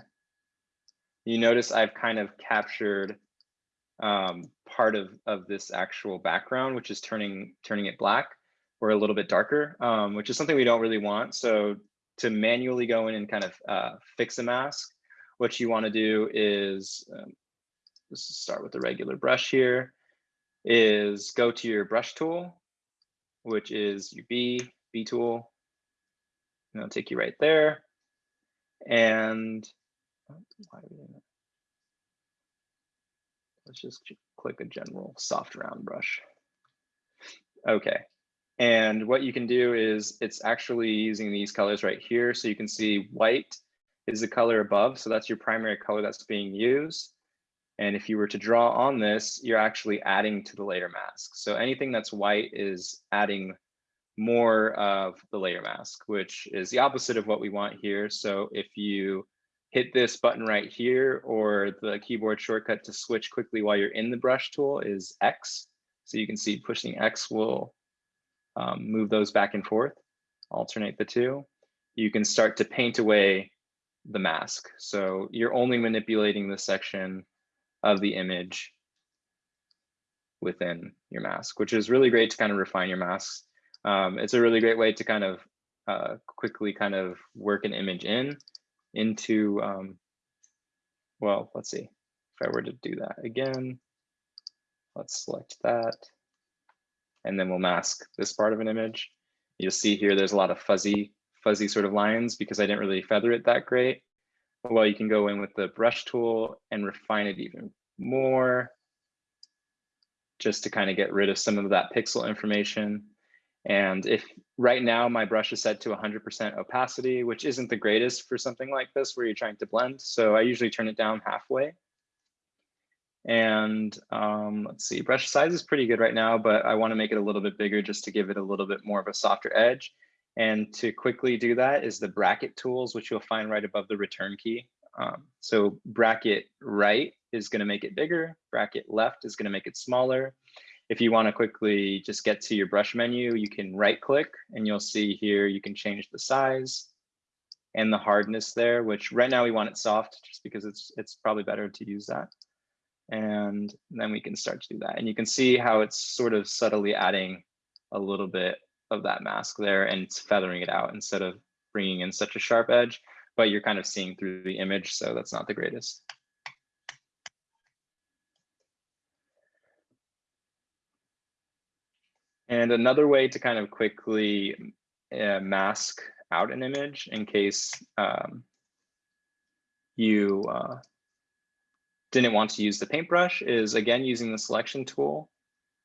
you notice I've kind of captured um, part of, of this actual background, which is turning, turning it black or a little bit darker, um, which is something we don't really want. So to manually go in and kind of uh, fix a mask, what you want to do is, um, let's start with the regular brush here, is go to your brush tool, which is your B, B tool. And it'll take you right there. And let's just click a general soft round brush. Okay, and what you can do is it's actually using these colors right here. So you can see white is the color above. So that's your primary color that's being used. And if you were to draw on this, you're actually adding to the layer mask. So anything that's white is adding more of the layer mask, which is the opposite of what we want here. So if you hit this button right here, or the keyboard shortcut to switch quickly while you're in the brush tool is X. So you can see pushing X will um, move those back and forth, alternate the two, you can start to paint away the mask. So you're only manipulating the section of the image within your mask, which is really great to kind of refine your masks. Um, it's a really great way to kind of uh, quickly kind of work an image in into, um, well, let's see, if I were to do that again, let's select that and then we'll mask this part of an image. You'll see here, there's a lot of fuzzy, fuzzy sort of lines because I didn't really feather it that great. Well, you can go in with the brush tool and refine it even more just to kind of get rid of some of that pixel information. And if right now my brush is set to 100% opacity, which isn't the greatest for something like this where you're trying to blend. So I usually turn it down halfway. And um, let's see, brush size is pretty good right now, but I want to make it a little bit bigger just to give it a little bit more of a softer edge. And to quickly do that is the bracket tools, which you'll find right above the return key. Um, so bracket right is going to make it bigger. Bracket left is going to make it smaller. If you want to quickly just get to your brush menu, you can right click and you'll see here you can change the size and the hardness there, which right now we want it soft just because it's it's probably better to use that. And then we can start to do that. And you can see how it's sort of subtly adding a little bit of that mask there and it's feathering it out instead of bringing in such a sharp edge, but you're kind of seeing through the image. So that's not the greatest. And another way to kind of quickly uh, mask out an image in case um, you uh, didn't want to use the paintbrush is again using the selection tool.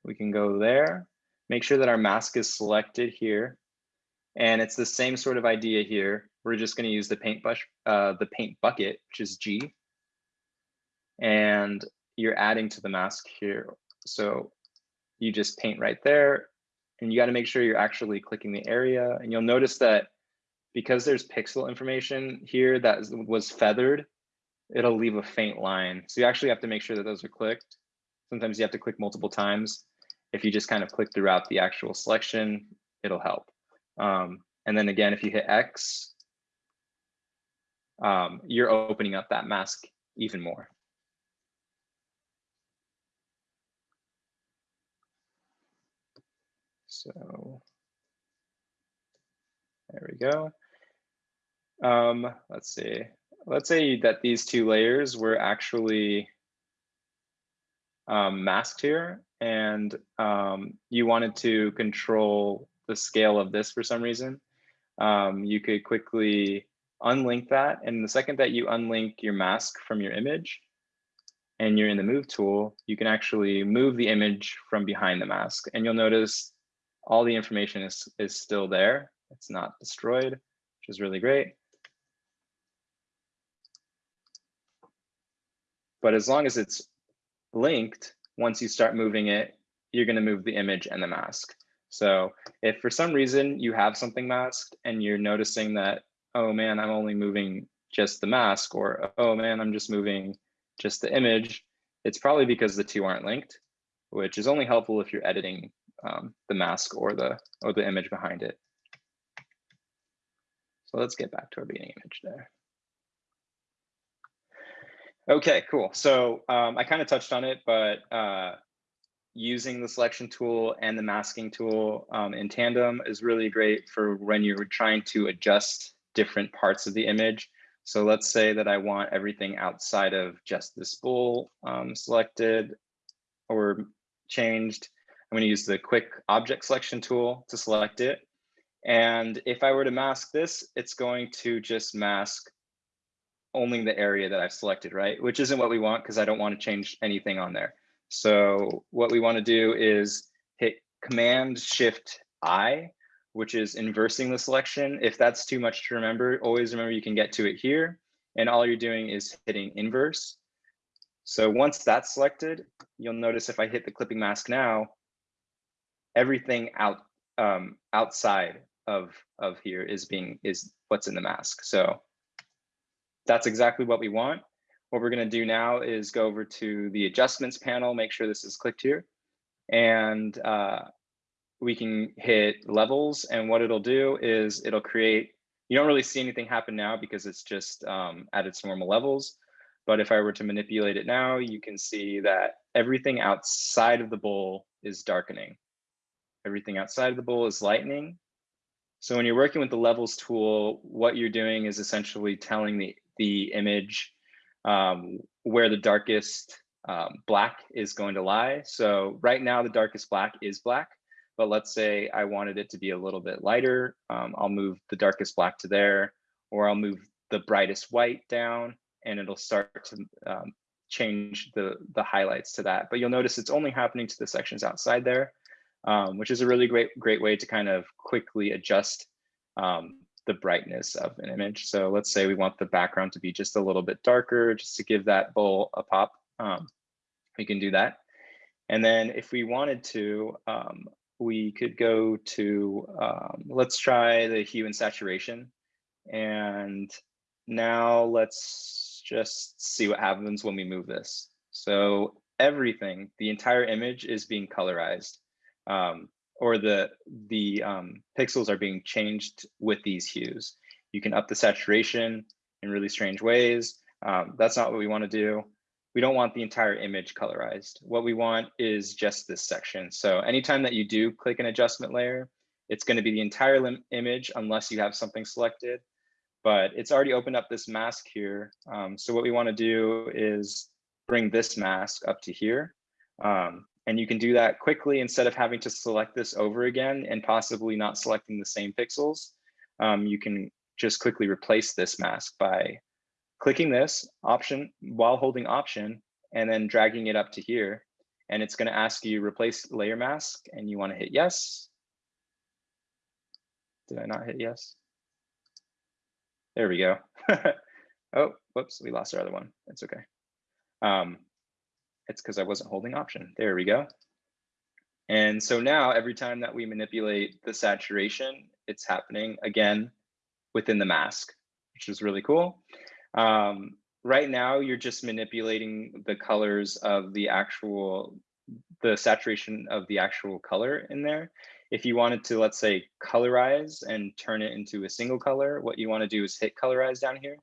We can go there, make sure that our mask is selected here. And it's the same sort of idea here. We're just going to use the paintbrush, uh, the paint bucket, which is G. And you're adding to the mask here. So you just paint right there and you got to make sure you're actually clicking the area. And you'll notice that because there's pixel information here that was feathered, it'll leave a faint line. So you actually have to make sure that those are clicked. Sometimes you have to click multiple times. If you just kind of click throughout the actual selection, it'll help. Um, and then again, if you hit X, um, you're opening up that mask even more. So there we go. Um, let's see. Let's say that these two layers were actually um, masked here and um, you wanted to control the scale of this for some reason. Um, you could quickly unlink that. And the second that you unlink your mask from your image and you're in the move tool, you can actually move the image from behind the mask. And you'll notice all the information is, is still there. It's not destroyed, which is really great. But as long as it's linked, once you start moving it, you're going to move the image and the mask. So if for some reason you have something masked and you're noticing that, oh man, I'm only moving just the mask or, oh man, I'm just moving just the image, it's probably because the two aren't linked, which is only helpful if you're editing um, the mask or the or the image behind it. So let's get back to our beginning image there. Okay, cool. So um, I kind of touched on it, but uh, using the selection tool and the masking tool um, in tandem is really great for when you're trying to adjust different parts of the image. So let's say that I want everything outside of just this bowl um, selected or changed. I'm going to use the quick object selection tool to select it. And if I were to mask this, it's going to just mask only the area that I've selected, right? Which isn't what we want because I don't want to change anything on there. So what we want to do is hit Command Shift I, which is inversing the selection. If that's too much to remember, always remember you can get to it here. And all you're doing is hitting inverse. So once that's selected, you'll notice if I hit the clipping mask now, everything out um, outside of of here is being is what's in the mask. So that's exactly what we want. What we're going to do now is go over to the adjustments panel, make sure this is clicked here, and uh, we can hit levels. And what it'll do is it'll create. You don't really see anything happen now because it's just um, at its normal levels. But if I were to manipulate it now, you can see that everything outside of the bowl is darkening. Everything outside of the bowl is lightening. So when you're working with the levels tool, what you're doing is essentially telling the, the image um, where the darkest um, black is going to lie. So right now the darkest black is black, but let's say I wanted it to be a little bit lighter. Um, I'll move the darkest black to there, or I'll move the brightest white down and it'll start to um, change the, the highlights to that. But you'll notice it's only happening to the sections outside there, um, which is a really great, great way to kind of quickly adjust um, the brightness of an image. So let's say we want the background to be just a little bit darker, just to give that bowl a pop. Um, we can do that. And then if we wanted to, um, we could go to, um, let's try the hue and saturation. And now let's just see what happens when we move this. So everything, the entire image is being colorized. Um, or the the um, pixels are being changed with these hues. You can up the saturation in really strange ways. Um, that's not what we want to do. We don't want the entire image colorized. What we want is just this section. So anytime that you do click an adjustment layer, it's going to be the entire image unless you have something selected. But it's already opened up this mask here. Um, so what we want to do is bring this mask up to here. Um, and you can do that quickly instead of having to select this over again and possibly not selecting the same pixels. Um, you can just quickly replace this mask by clicking this option while holding option and then dragging it up to here. And it's going to ask you replace layer mask and you want to hit yes. Did I not hit yes? There we go. oh, whoops, we lost our other one. It's okay. Um, it's because I wasn't holding option. There we go. And so now every time that we manipulate the saturation, it's happening again within the mask, which is really cool. Um, right now, you're just manipulating the colors of the actual, the saturation of the actual color in there. If you wanted to, let's say, colorize and turn it into a single color, what you want to do is hit colorize down here.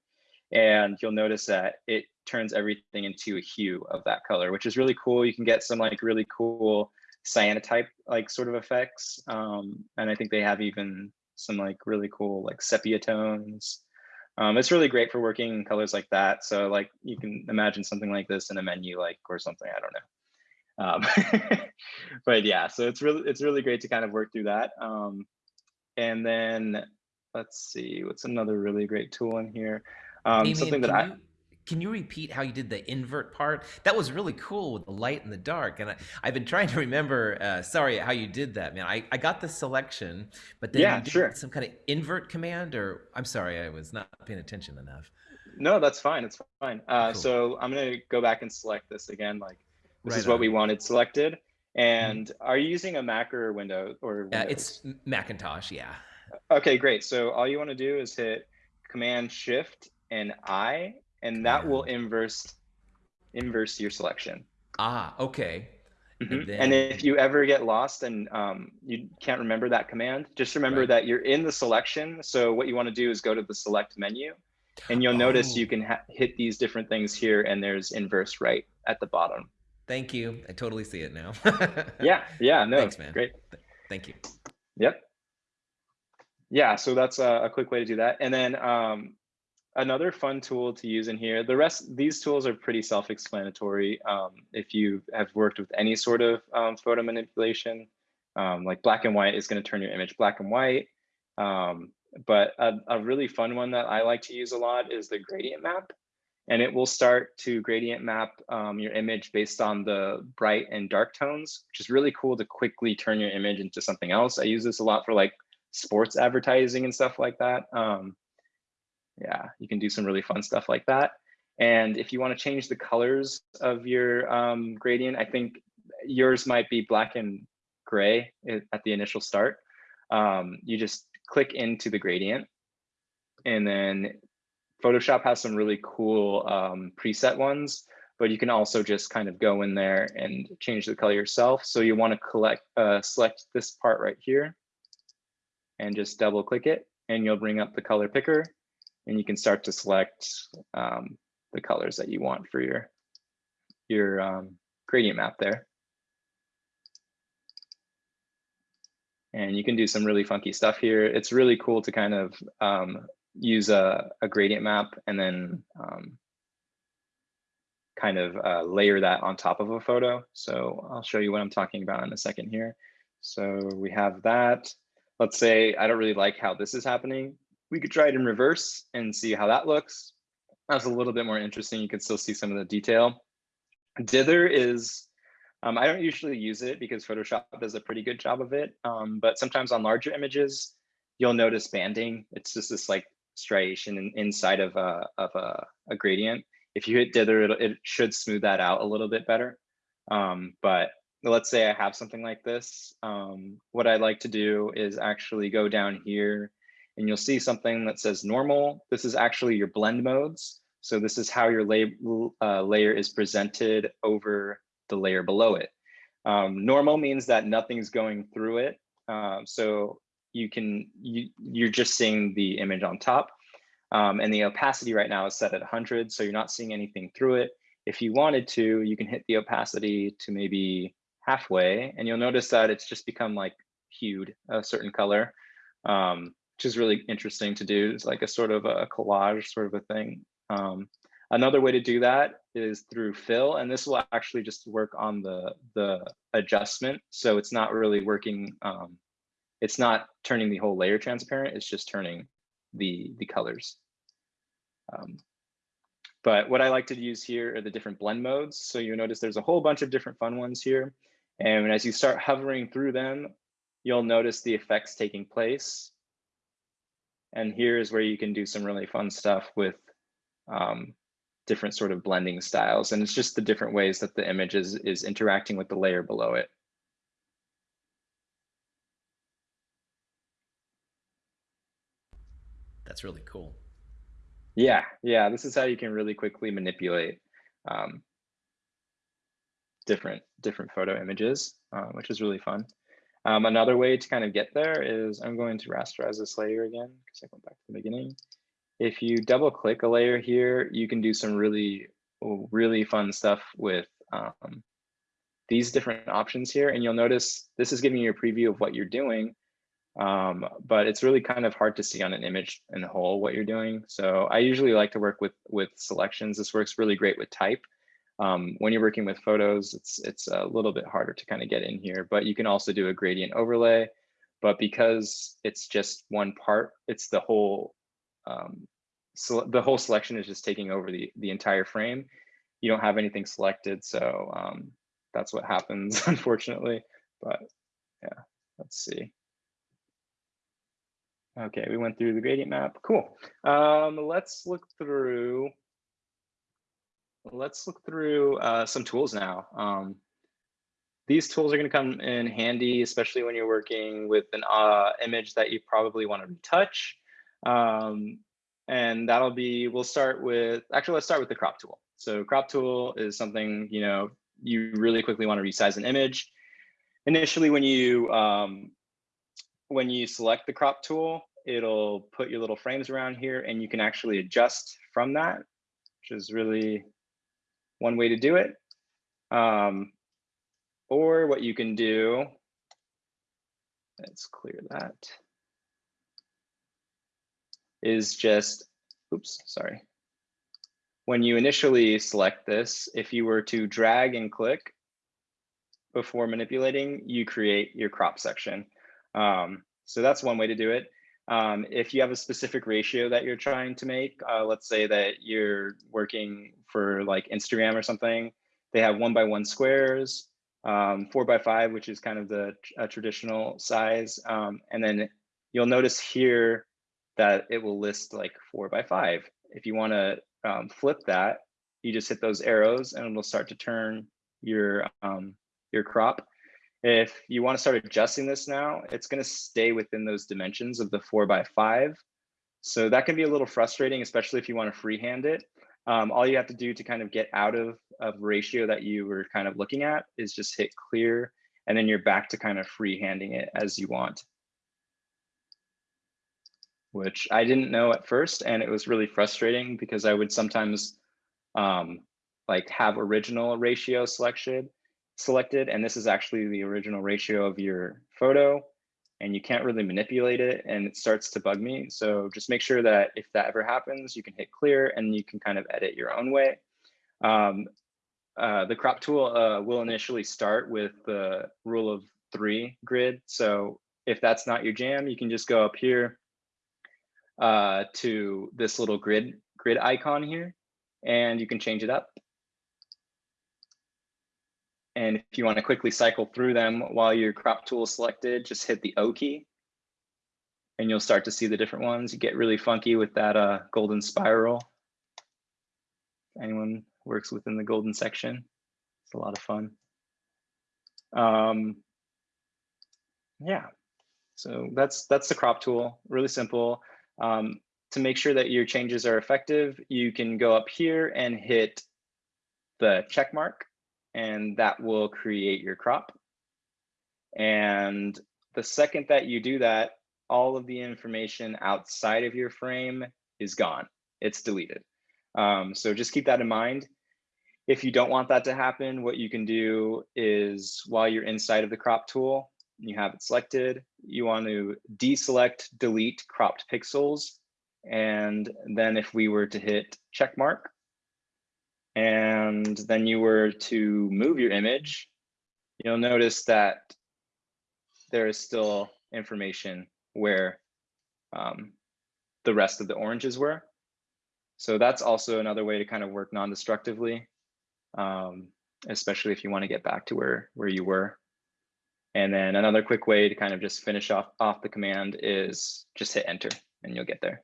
And you'll notice that it turns everything into a hue of that color, which is really cool. You can get some like really cool cyanotype like sort of effects. Um, and I think they have even some like really cool like sepia tones. Um, it's really great for working in colors like that. So like you can imagine something like this in a menu like or something, I don't know. Um, but yeah, so it's really it's really great to kind of work through that. Um, and then let's see, what's another really great tool in here? Um, something that I you, can you repeat how you did the invert part? That was really cool with the light and the dark. And I, I've been trying to remember, uh, sorry, how you did that, man. I, I got the selection, but then Yeah, you did sure. some kind of invert command, or I'm sorry, I was not paying attention enough. No, that's fine. It's fine. Uh, Cool. So I'm gonna go back and select this again. Like this Right is what on. Mm-hmm. we wanted selected. And are you using a Mac or Windows or Uh, it's Macintosh, yeah. okay. Great. So all you want to do is hit Command Shift and I, and that will inverse inverse your selection. Ah, okay. Mhm. And And, if you ever get lost and um, you can't remember that command, just remember Right. that you're in the selection. So what you want to do is go to the select menu and you'll notice you Oh. can ha- hit these different things here and there's inverse right at the bottom. Thank you. I totally see it now. Yeah, yeah, no, Thanks, man. great. Thank you. Yep. Yeah, so that's a, a quick way to do that. And then um, another fun tool to use in here, the rest, these tools are pretty self-explanatory. Um, if you have worked with any sort of um, photo manipulation, um, like black and white is gonna turn your image black and white. Um, but a, a really fun one that I like to use a lot is the gradient map. And it will start to gradient map um, your image based on the bright and dark tones, which is really cool to quickly turn your image into something else. I use this a lot for like sports advertising and stuff like that. Um, yeah, you can do some really fun stuff like that. And if you want to change the colors of your um, gradient, I think yours might be black and gray at the initial start. Um, you just click into the gradient and then Photoshop has some really cool um, preset ones, but you can also just kind of go in there and change the color yourself. So you want to collect, uh, select this part right here and just double click it and you'll bring up the color picker and you can start to select um, the colors that you want for your, your um, gradient map there. And you can do some really funky stuff here. It's really cool to kind of um, use a, a gradient map and then um, kind of uh, layer that on top of a photo. So I'll show you what I'm talking about in a second here. So we have that. Let's say I don't really like how this is happening. We could try it in reverse and see how that looks. That's a little bit more interesting. You can still see some of the detail. Dither is, um, I don't usually use it because Photoshop does a pretty good job of it. Um, but sometimes on larger images, you'll notice banding. It's just this like striation inside of a, of a, a gradient. If you hit dither, it, it should smooth that out a little bit better. Um, but let's say I have something like this. Um, what I like to do is actually go down here and you'll see something that says normal. This is actually your blend modes. So this is how your lay, uh, layer is presented over the layer below it. Um, normal means that nothing's going through it. Um, so you can, you, you're just seeing the image on top. Um, and the opacity right now is set at 100, so you're not seeing anything through it. If you wanted to, you can hit the opacity to maybe halfway, and you'll notice that it's just become like hued a certain color, um, which is really interesting to do. It's like a sort of a collage sort of a thing. Um, another way to do that is through fill, and this will actually just work on the, the adjustment. So it's not really working, um, it's not turning the whole layer transparent, it's just turning the, the colors. Um, but what I like to use here are the different blend modes. So you notice there's a whole bunch of different fun ones here. And as you start hovering through them, you'll notice the effects taking place. And here's where you can do some really fun stuff with um, different sort of blending styles. And it's just the different ways that the image is, is interacting with the layer below it. That's really cool. Yeah, yeah, this is how you can really quickly manipulate um, different different photo images, uh, which is really fun. Um, another way to kind of get there is I'm going to rasterize this layer again because I went back to the beginning. If you double click a layer here, you can do some really, really fun stuff with um, these different options here. And you'll notice this is giving you a preview of what you're doing, um, but it's really kind of hard to see on an image in whole what you're doing. So I usually like to work with with selections. This works really great with type. Um, when you're working with photos, it's it's a little bit harder to kind of get in here, but you can also do a gradient overlay. But because it's just one part, it's the whole um, so the whole selection is just taking over the the entire frame. You don't have anything selected, so um, that's what happens, unfortunately. But yeah, let's see. Okay, we went through the gradient map. Cool. Um, let's look through. Let's look through uh, some tools now. Um, these tools are going to come in handy, especially when you're working with an uh, image that you probably want to retouch. Um, and that'll be, we'll start with, actually, let's start with the crop tool. So crop tool is something, you know, you really quickly want to resize an image. Initially, when you um, when you select the crop tool, it'll put your little frames around here and you can actually adjust from that, which is really one way to do it. Um, or what you can do, let's clear that, is just, oops, sorry. When you initially select this, if you were to drag and click before manipulating, you create your crop section. Um, so that's one way to do it. Um, if you have a specific ratio that you're trying to make, uh, let's say that you're working for like Instagram or something, they have one by one squares, um, four by five, which is kind of the traditional size. Um, and then you'll notice here that it will list like four by five. If you want to um, flip that, you just hit those arrows and it'll start to turn your um, your crop. If you want to start adjusting this now, it's going to stay within those dimensions of the four by five. So that can be a little frustrating, especially if you want to freehand it. Um, all you have to do to kind of get out of, of ratio that you were kind of looking at is just hit clear, and then you're back to kind of freehanding it as you want. Which I didn't know at first, and it was really frustrating because I would sometimes um, like have original ratio selection selected, and this is actually the original ratio of your photo, and you can't really manipulate it, and it starts to bug me. So just make sure that if that ever happens, you can hit clear, and you can kind of edit your own way. Um, uh, the crop tool uh, will initially start with the rule of three grid. So if that's not your jam, you can just go up here uh, to this little grid grid icon here, and you can change it up. And if you want to quickly cycle through them while your crop tool is selected, just hit the O key. And you'll start to see the different ones. You get really funky with that uh, golden spiral. Anyone works within the golden section, it's a lot of fun. Um, yeah, so that's that's the crop tool, really simple. Um, to make sure that your changes are effective, you can go up here and hit the check mark and that will create your crop. And the second that you do that, all of the information outside of your frame is gone. It's deleted. Um, so just keep that in mind. If you don't want that to happen, what you can do is while you're inside of the crop tool, you have it selected, you want to deselect delete cropped pixels. And then if we were to hit check mark, and then you were to move your image, you'll notice that there is still information where um, the rest of the oranges were. So that's also another way to kind of work non-destructively, um, especially if you want to get back to where, where you were. And then another quick way to kind of just finish off, off the command is just hit enter and you'll get there.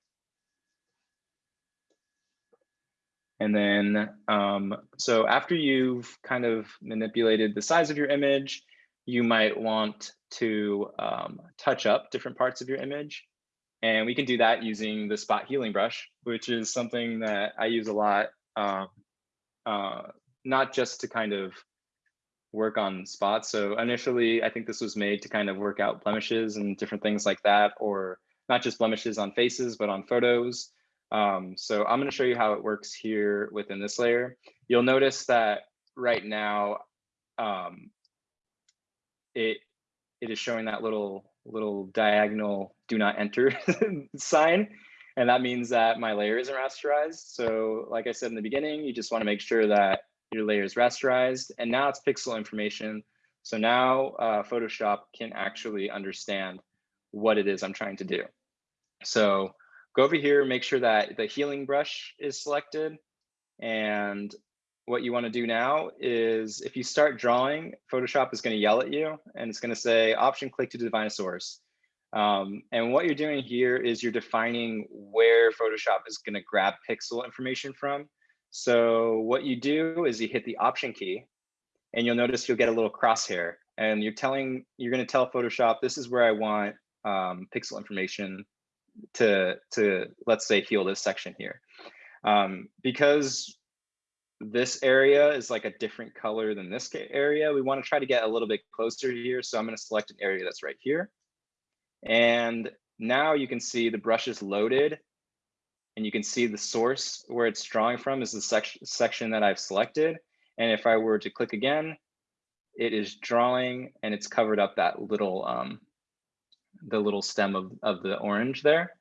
And then, um, so after you've kind of manipulated the size of your image, you might want to um, touch up different parts of your image. And we can do that using the spot healing brush, which is something that I use a lot, um, uh, not just to kind of work on spots. So initially, I think this was made to kind of work out blemishes and different things like that, or not just blemishes on faces, but on photos. Um, so I'm going to show you how it works here within this layer. You'll notice that right now, um, it it is showing that little little diagonal do not enter sign. And that means that my layer isn't rasterized. So like I said in the beginning, you just want to make sure that your layer is rasterized and now it's pixel information. So now uh, Photoshop can actually understand what it is I'm trying to do. So go over here, make sure that the healing brush is selected. And what you want to do now is if you start drawing, Photoshop is going to yell at you and it's going to say option click to define a source. Um, and what you're doing here is you're defining where Photoshop is going to grab pixel information from. So what you do is you hit the option key and you'll notice you'll get a little crosshair and you're telling, you're going to tell Photoshop, this is where I want um, pixel information to, to, let's say, heal this section here. Um, because this area is like a different color than this area, we want to try to get a little bit closer here. So I'm going to select an area that's right here. And now you can see the brush is loaded and you can see the source where it's drawing from is the section section that I've selected. And if I were to click again, it is drawing and it's covered up that little um, the little stem of, of the orange there.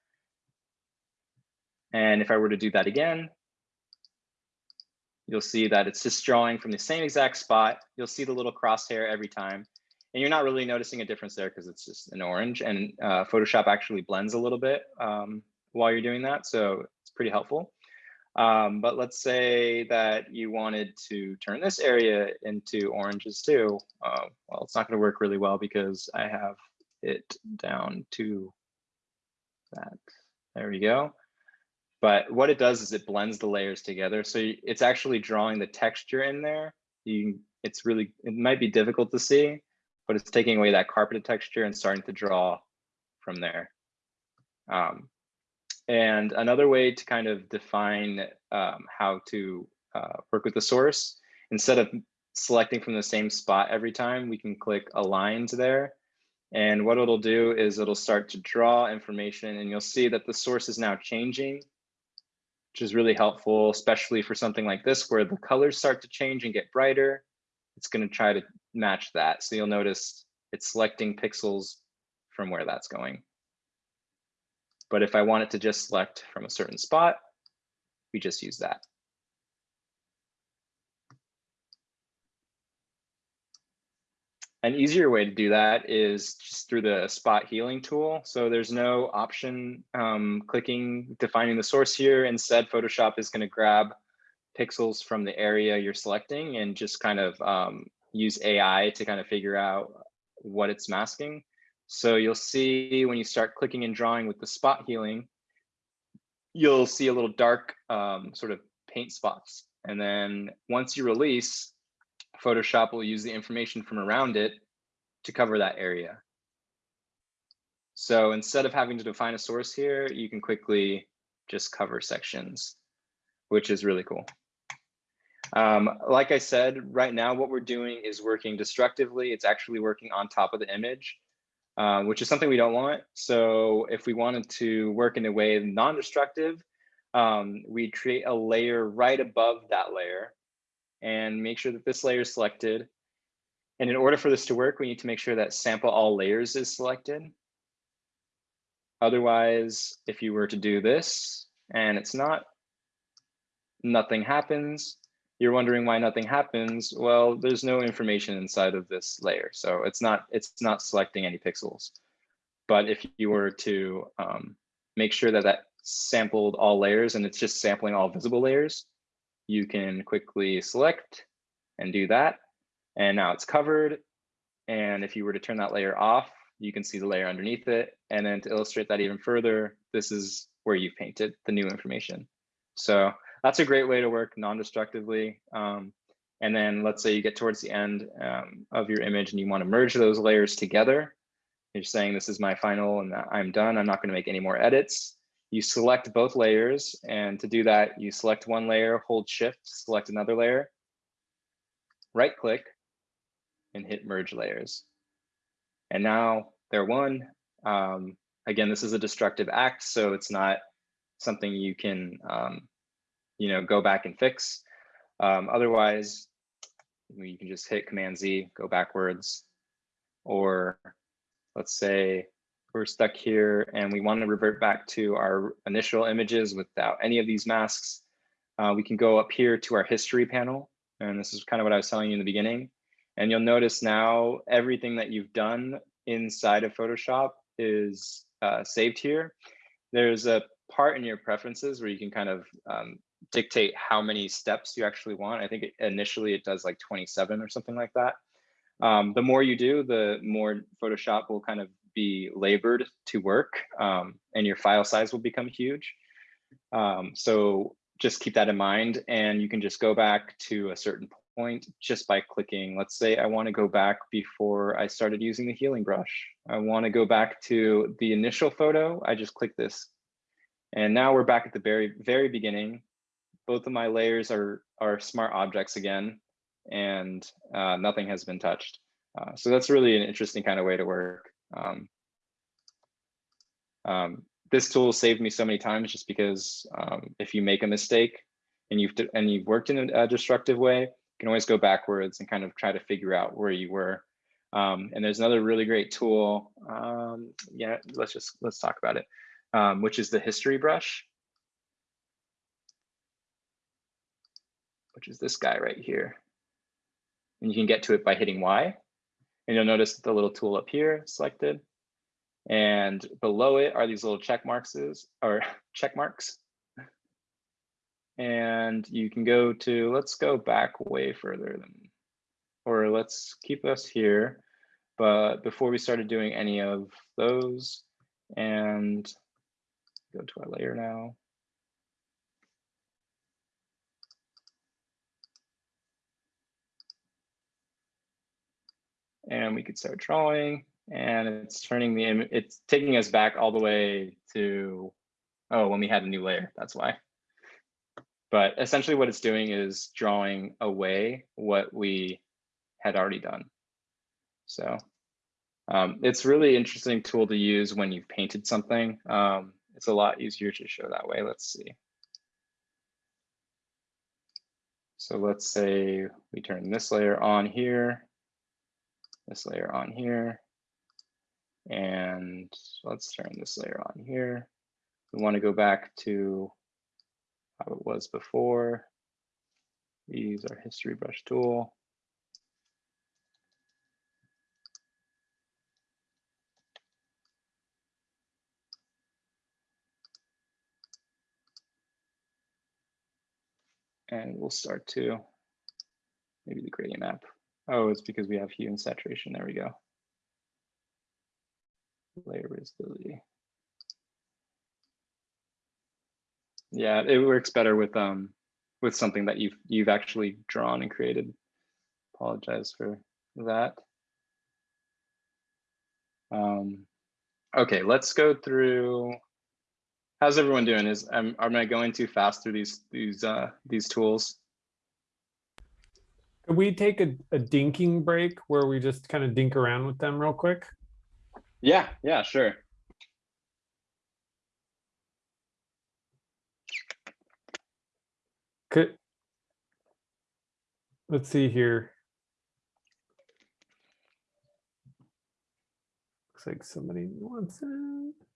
And if I were to do that again, you'll see that it's just drawing from the same exact spot. You'll see the little crosshair every time. And you're not really noticing a difference there because it's just an orange and uh, Photoshop actually blends a little bit um, while you're doing that. So it's pretty helpful. Um, but let's say that you wanted to turn this area into oranges too. Uh, well, it's not going to work really well because I have it down to that. There we go. But what it does is it blends the layers together. So it's actually drawing the texture in there. You, it's really, it might be difficult to see, but it's taking away that carpeted texture and starting to draw from there. Um, and another way to kind of define um, how to uh, work with the source, instead of selecting from the same spot every time, we can click aligned there. And what it'll do is it'll start to draw information and you'll see that the source is now changing which is really helpful, especially for something like this where the colors start to change and get brighter. It's going to try to match that. So you'll notice it's selecting pixels from where that's going. But if I want it to just select from a certain spot, we just use that. An easier way to do that is just through the spot healing tool. So there's no option um, clicking defining the source here. Instead, Photoshop is going to grab pixels from the area you're selecting and just kind of um, use AI to kind of figure out what it's masking. So you'll see when you start clicking and drawing with the spot healing, you'll see a little dark um, sort of paint spots. And then once you release, Photoshop will use the information from around it to cover that area. So instead of having to define a source here, you can quickly just cover sections, which is really cool. Um, like I said, right now what we're doing is working destructively. It's actually working on top of the image, uh, which is something we don't want. So if we wanted to work in a way non-destructive, um, we'd create a layer right above that layer and make sure that this layer is selected. And in order for this to work, we need to make sure that sample all layers is selected. Otherwise, if you were to do this and it's not, nothing happens. You're wondering why nothing happens. Well, there's no information inside of this layer. So it's not, it's not selecting any pixels. But if you were to um, make sure that that sampled all layers and it's just sampling all visible layers, you can quickly select and do that. And now it's covered. And if you were to turn that layer off, you can see the layer underneath it. And then to illustrate that even further, this is where you've painted the new information. So that's a great way to work non-destructively. Um, and then let's say you get towards the end um, of your image and you want to merge those layers together. You're saying this is my final and I'm done. I'm not going to make any more edits. You select both layers. And to do that, you select one layer, hold shift, select another layer, right click and hit merge layers. And now they're one. Um, again, this is a destructive act, so it's not something you can um, you know, go back and fix. Um, otherwise, you can just hit Command Z, go backwards. Or let's say we're stuck here and we want to revert back to our initial images without any of these masks. Uh, we can go up here to our history panel. And this is kind of what I was telling you in the beginning. And you'll notice now everything that you've done inside of Photoshop is uh, saved here. There's a part in your preferences where you can kind of um, dictate how many steps you actually want. I think it, initially it does like 27 or something like that. Um, the more you do, the more Photoshop will kind of be labored to work um, and your file size will become huge. Um, so just keep that in mind and you can just go back to a certain point just by clicking. Let's say I want to go back before I started using the healing brush. I want to go back to the initial photo. I just click this. And now we're back at the very, very beginning both of my layers are, are smart objects again, and uh, nothing has been touched. Uh, so that's really an interesting kind of way to work. Um, um, this tool saved me so many times just because um, if you make a mistake and you've and you've worked in a, destructive way, you can always go backwards and kind of try to figure out where you were. Um, and there's another really great tool. Um, yeah, let's just let's talk about it, um, which is the history brush. which is this guy right here. And you can get to it by hitting Y. And you'll notice the little tool up here selected. And below it are these little check marks or check marks. And you can go to, let's go back way further than, or let's keep us here. But before we started doing any of those and go to our layer now. And we could start drawing and it's turning the image, it's taking us back all the way to, oh, when we had a new layer, that's why. But essentially what it's doing is drawing away what we had already done. So um, it's really interesting tool to use when you've painted something. Um, it's a lot easier to show that way. Let's see. So let's say we turn this layer on here this layer on here. And let's turn this layer on here. We want to go back to how it was before. We use our history brush tool. And we'll start to maybe the gradient map Oh, it's because we have hue and saturation. There we go. Layer visibility. Yeah, it works better with um with something that you've you've actually drawn and created. Apologize for that. Um, okay, let's go through. How's everyone doing? Is am am I going too fast through these these uh these tools? Could we take a, a dinking break where we just kind of dink around with them real quick? Yeah, yeah, sure. Could. Let's see here. Looks like somebody wants it.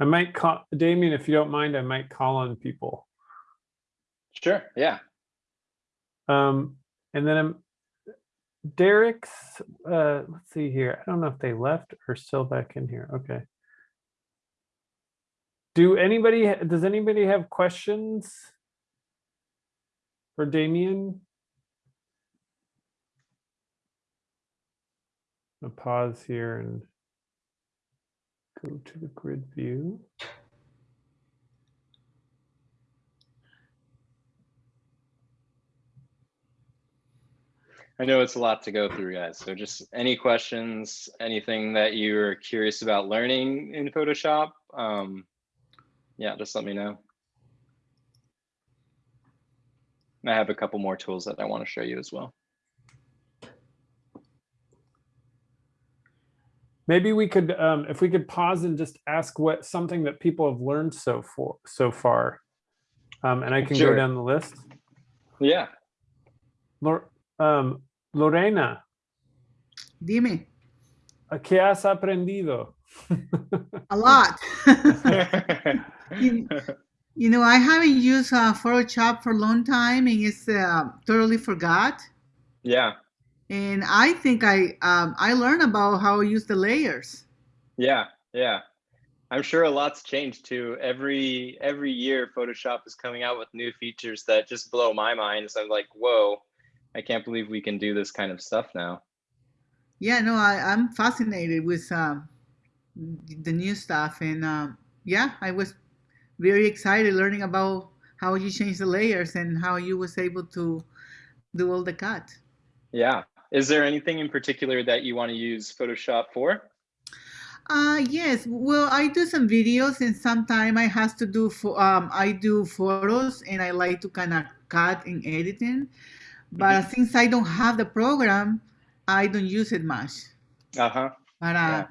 I might call, Damien, if you don't mind, I might call on people. Sure, yeah. Um, and then I'm Derek's, uh, let's see here. I don't know if they left or still back in here. Okay. Do anybody, does anybody have questions? For Damien? A pause here and go to the grid view. I know it's a lot to go through, guys. So just any questions, anything that you're curious about learning in Photoshop, um, yeah, just let me know. And I have a couple more tools that I want to show you as well. Maybe we could, um, if we could pause and just ask what, something that people have learned so for, so far. Um, and I can go down the list. Yeah. Lor- um, Lorena, Dime, ¿a ¿qué has aprendido? a lot. you, you know, I haven't used uh, Photoshop for a long time and it's uh, totally forgot. yeah. And I think I um, I learned about how to use the layers. Yeah. Yeah. I'm sure a lot's changed too. Every every year Photoshop is coming out with new features that just blow my mind. So I'm like, whoa, I can't believe we can do this kind of stuff now. Yeah, no, I, I'm fascinated with um, the new stuff. And um, yeah, I was very excited learning about how you change the layers and how you was able to do all the cut. Yeah. Is there anything in particular that you want to use Photoshop for? Uh yes. Well, I do some videos, and sometimes I have to do for um I do photos, and I like to kind of cut and editing. But since I don't have the program, I don't use it much. Uh-huh. But uh, Yeah.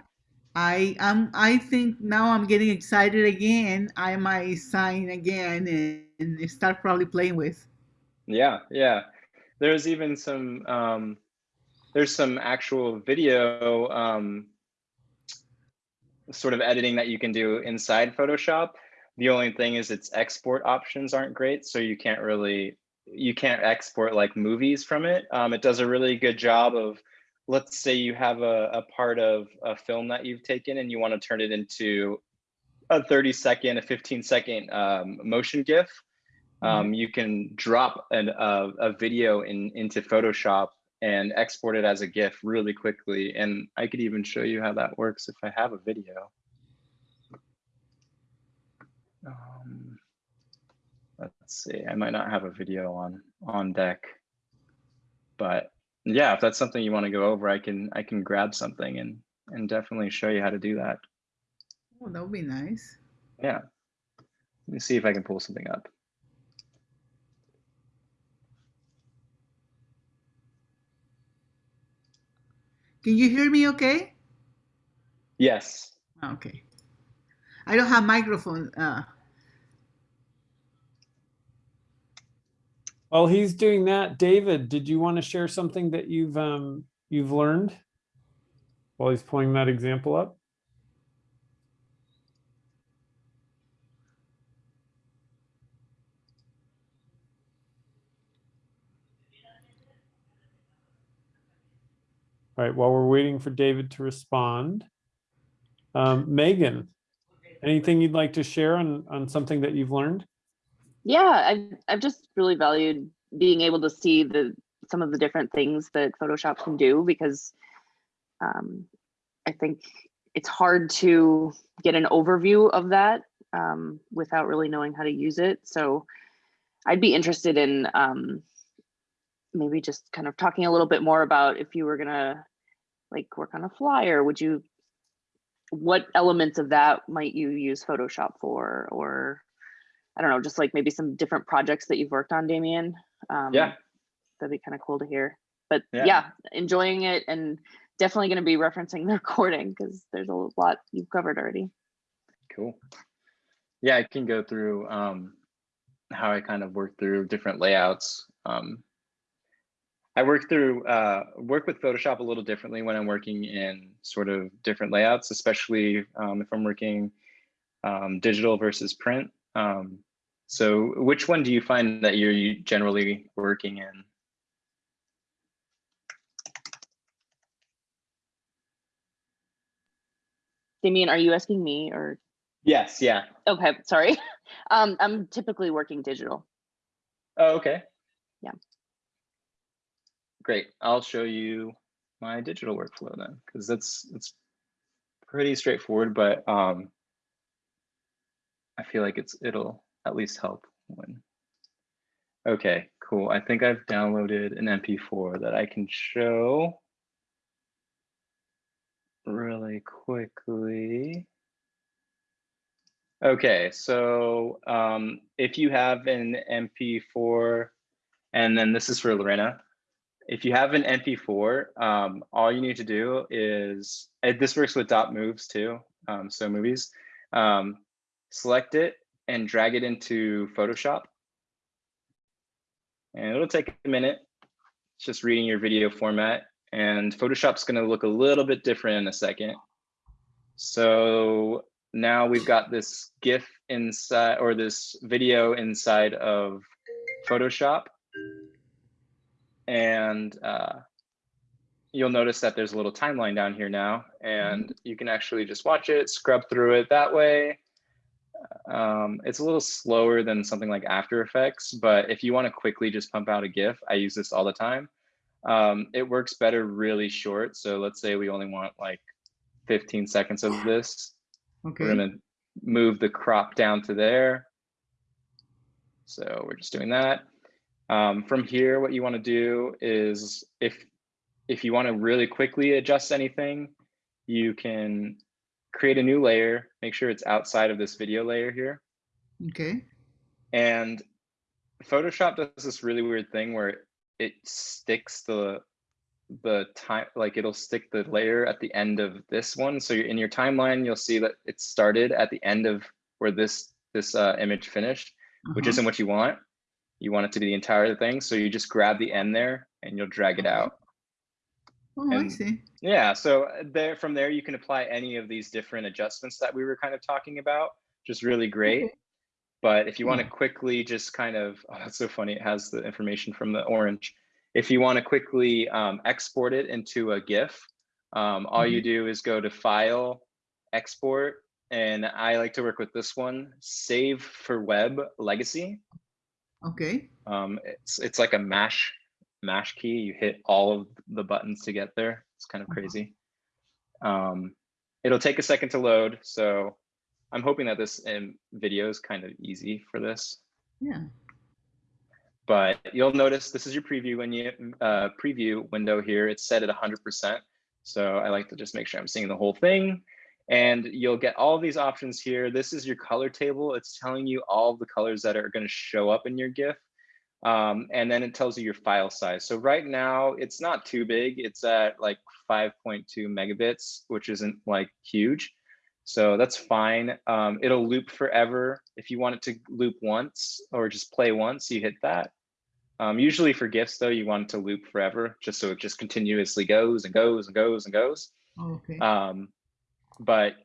I um I think now I'm getting excited again. I might sign again and, and start probably playing with. Yeah, yeah. There's even some um there's some actual video um sort of editing that you can do inside Photoshop. The only thing is its export options aren't great, so you can't really you can't export like movies from it. Um, it does a really good job of let's say you have a, a part of a film that you've taken and you want to turn it into a 30 second, a 15 second um, motion GIF. Um, you can drop an, a, a video in into Photoshop and export it as a GIF really quickly. And I could even show you how that works if I have a video. Um, let's see, I might not have a video on on deck, but yeah, if that's something you want to go over, I can I can grab something and and definitely show you how to do that. Oh, that would be nice. Yeah. Let me see if I can pull something up. Can you hear me? Okay. Yes. Okay. I don't have microphone. Uh, While he's doing that, David, did you want to share something that you've, um, you've learned? While he's pulling that example up? All right, while we're waiting for David to respond. Um, Megan, anything you'd like to share on, on something that you've learned? Yeah, I've I've just really valued being able to see the some of the different things that Photoshop can do because um, I think it's hard to get an overview of that um, without really knowing how to use it. So I'd be interested in um, maybe just kind of talking a little bit more about if you were gonna like work on a flyer, would you, what elements of that might you use Photoshop for? Or I don't know, just like maybe some different projects that you've worked on, Damien. Um, Yeah. That'd be kind of cool to hear. But Yeah. yeah, enjoying it and definitely going to be referencing the recording because there's a lot you've covered already. Cool. Yeah, I can go through um, how I kind of work through different layouts. Um, I work through uh, work with Photoshop a little differently when I'm working in sort of different layouts, especially um, if I'm working um, digital versus print. Um, so, which one do you find that you're generally working in? Damien, are you asking me or? Yes. Yeah. Okay, sorry. Um, I'm typically working digital. Oh, okay. Yeah. Great. I'll show you my digital workflow then, because that's it's pretty straightforward, but um, I feel like it's it'll at least help when. Okay, cool. I think I've downloaded an MP4 that I can show really quickly. Okay, so um, if you have an MP4, and then this is for Lorena, if you have an MP4, um, all you need to do is, this works with dot moves too, um, so movies, um, select it and drag it into Photoshop. And it'll take a minute, it's just reading your video format, and Photoshop's gonna look a little bit different in a second. So now we've got this GIF inside or this video inside of Photoshop. And uh, you'll notice that there's a little timeline down here now, and you can actually just watch it, scrub through it that way. Um, it's a little slower than something like After Effects, but if you want to quickly just pump out a GIF, I use this all the time. Um, it works better really short. So let's say we only want like 15 seconds of this. Okay. We're gonna move the crop down to there. So we're just doing that. Um, from here, what you want to do is if if you want to really quickly adjust anything, you can create a new layer, make sure it's outside of this video layer here. Okay. And Photoshop does this really weird thing where it sticks the the time like it'll stick the layer at the end of this one so in your timeline you'll see that it started at the end of where this this uh, image finished which Uh-huh. isn't what you want you want it to be the entire thing so you just grab the end there and you'll drag it out. Oh, I see. yeah so uh, there from there you can apply any of these different adjustments that we were kind of talking about just really great. Okay. but if you want to quickly just kind of oh that's so funny it has the information from the orange. If you want to quickly um, export it into a gif um, all you do is go to file export and i like to work with this one save for web legacy Okay. um, it's it's like a mash mash key. You hit all of the buttons to get there. It's kind of Uh-huh. crazy. Um, it'll take a second to load, so I'm hoping that this um, video is kind of easy for this. Yeah. But you'll notice this is your preview when you uh, preview window here. It's set at 100%. So I like to just make sure I'm seeing the whole thing. And you'll get all these options here. This is your color table. It's telling you all the colors that are going to show up in your GIF. Um, and then it tells you your file size. So right now it's not too big. It's at like 5.2 megabits, which isn't like huge. So that's fine. Um, it'll loop forever. If you want it to loop once or just play once, you hit that. Um, usually for GIFs though, you want it to loop forever, just so it just continuously goes and goes and goes and goes. Okay. Um, but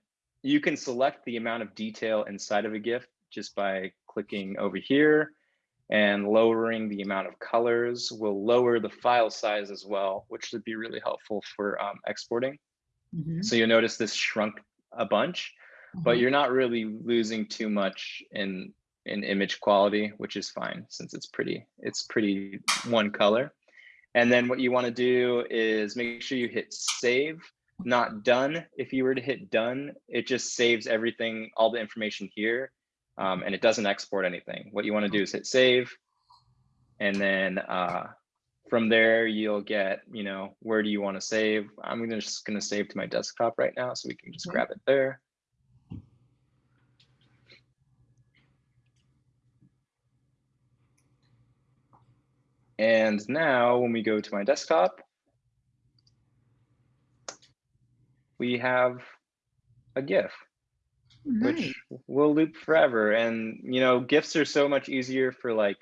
you can select the amount of detail inside of a GIF just by clicking over here. and lowering the amount of colors will lower the file size as well, which would be really helpful for um, exporting. Mhm. So you'll notice this shrunk a bunch, but Mhm. you're not really losing too much in in image quality, which is fine since it's pretty it's pretty one color. And then what you want to do is make sure you hit save, not done. If you were to hit done, it just saves everything, all the information here, um, and it doesn't export anything. What you want to do is hit save, and then uh, from there you'll get, you know, where do you want to save? I'm gonna just gonna save to my desktop right now, so we can just grab it there. And now when we go to my desktop, we have a GIF, Nice. which will loop forever. And, you know, GIFs are so much easier for like,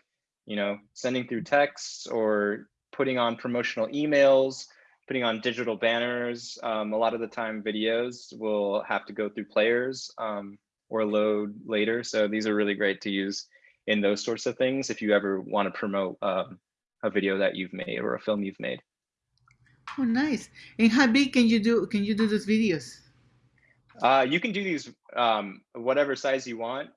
you know, sending through texts or putting on promotional emails, putting on digital banners. Um, a lot of the time videos will have to go through players um, or load later. So these are really great to use in those sorts of things if you ever want to promote um, a video that you've made or a film you've made. Oh, nice. And how big can you do? Can you do those videos? Uh, you can do these um, whatever size you want.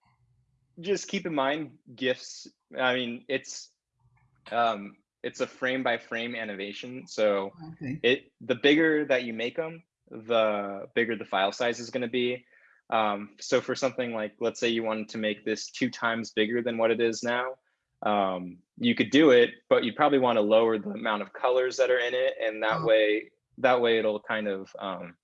Just keep in mind GIFs. I mean, it's um, it's a frame by frame animation. So Okay. it the bigger that you make them, the bigger the file size is going to be. Um, so for something like, let's say you wanted to make this two times bigger than what it is now, um, you could do it, but you probably want to lower the amount of colors that are in it, and that Oh. way, that way it'll kind of um,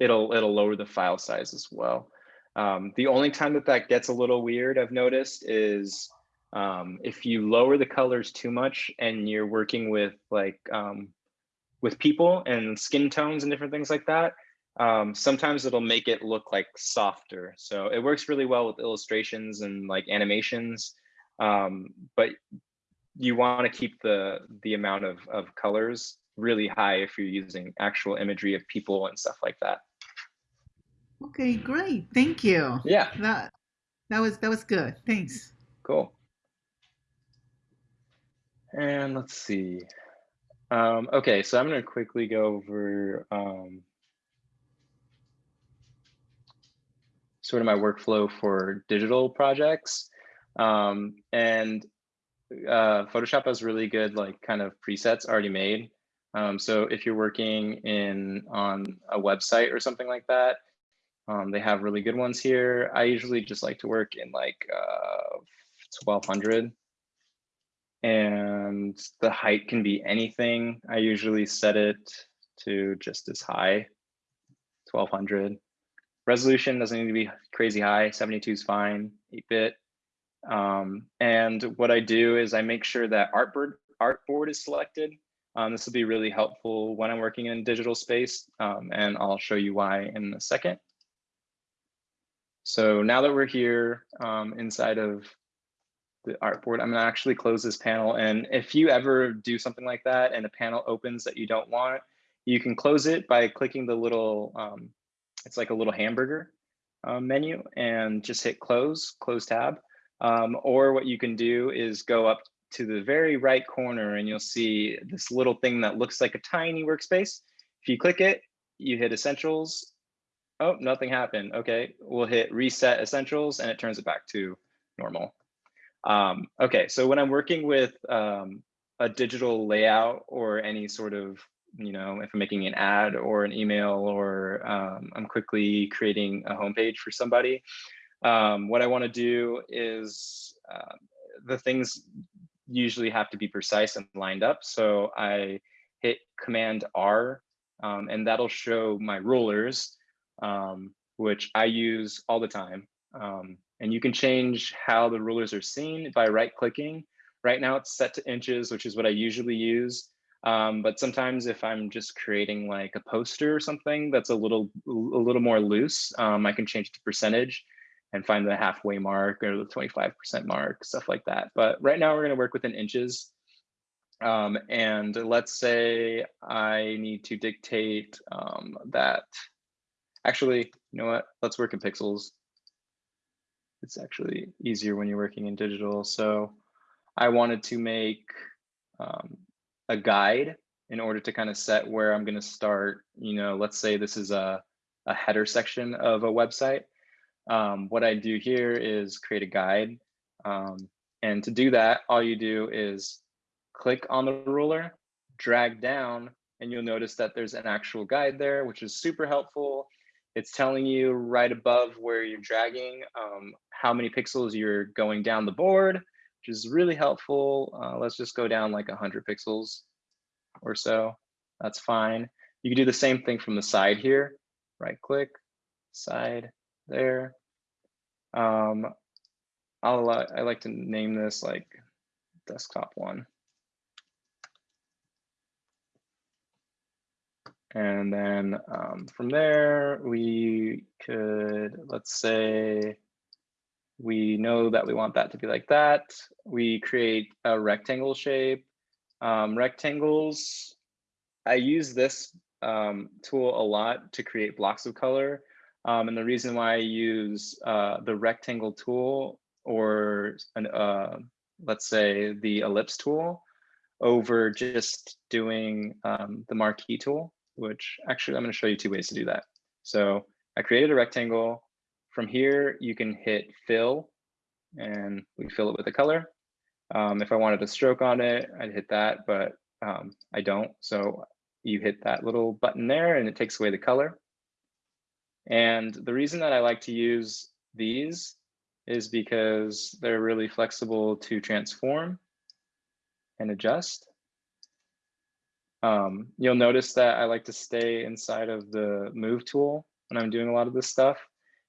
it'll it'll lower the file size as well. Um, the only time that that gets a little weird, I've noticed, is um, if you lower the colors too much and you're working with like um, with people and skin tones and different things like that. Um, sometimes it'll make it look like softer. So it works really well with illustrations and like animations. Um, but you want to keep the the amount of, of colors really high if you're using actual imagery of people and stuff like that. Okay, great. Thank you. Yeah, That that was that was good. Thanks. cool. And let's see. Um, okay, so I'm going to quickly go over um, sort of my workflow for digital projects. Um, and uh, Photoshop has really good like kind of presets already made. Um, so if you're working in on a website or something like that, um, they have really good ones here. I usually just like to work in like uh, 1200 and the height can be anything. I usually set it to just as high, 1200. Resolution doesn't need to be crazy high, 72 is fine, 8-bit. Um, and what I do is I make sure that artboard, artboard is selected. Um, this will be really helpful when I'm working in digital space, um, and I'll show you why in a second. So now that we're here um, inside of the artboard, I'm gonna actually close this panel. And if you ever do something like that and a panel opens that you don't want, you can close it by clicking the little, um, it's like a little hamburger uh, menu and just hit close, close tab. Um, or what you can do is go up to the very right corner and you'll see this little thing that looks like a tiny workspace. If you click it, you hit essentials. Oh, nothing happened. Okay, we'll hit reset essentials and it turns it back to normal. Um, okay, so when I'm working with um, a digital layout or any sort of, you know, if I'm making an ad or an email or um, I'm quickly creating a homepage for somebody, um, what I want to do is uh, the things usually have to be precise and lined up. So I hit Command R, um, and that'll show my rulers, um, which I use all the time. Um, and you can change how the rulers are seen by right clicking. Right now it's set to inches, which is what I usually use. Um, but sometimes if I'm just creating like a poster or something that's a little a little more loose, um, I can change the percentage and find the halfway mark or the 25% mark, stuff like that. But right now we're gonna work within inches. Um, and let's say I need to dictate um, that, actually, you know what, let's work in pixels. it's actually easier when you're working in digital. So I wanted to make um, a guide in order to kind of set where I'm going to start. You know, let's say this is a, a header section of a website. Um, what I do here is create a guide. Um, and to do that, all you do is click on the ruler, drag down, and you'll notice that there's an actual guide there, which is super helpful. It's telling you right above where you're dragging um, how many pixels you're going down the board, which is really helpful. Uh, let's just go down like 100 pixels or so. That's fine. You can do the same thing from the side here. Right click, side there. Um, I'll li- I like to name this like desktop one. And then um, from there, we could, let's say, we know that we want that to be like that. We create a rectangle shape. Um, rectangles, I use this um, tool a lot to create blocks of color. Um, and the reason why I use uh, the rectangle tool or an, uh, let's say the ellipse tool over just doing um, the marquee tool, which actually I'm going to show you two ways to do that. So I created a rectangle. From here, you can hit fill and we fill it with a color. Um, if I wanted a stroke on it, I'd hit that, but um, I don't. So you hit that little button there and it takes away the color. And the reason that I like to use these is because they're really flexible to transform and adjust. Um, you'll notice that I like to stay inside of the move tool when I'm doing a lot of this stuff.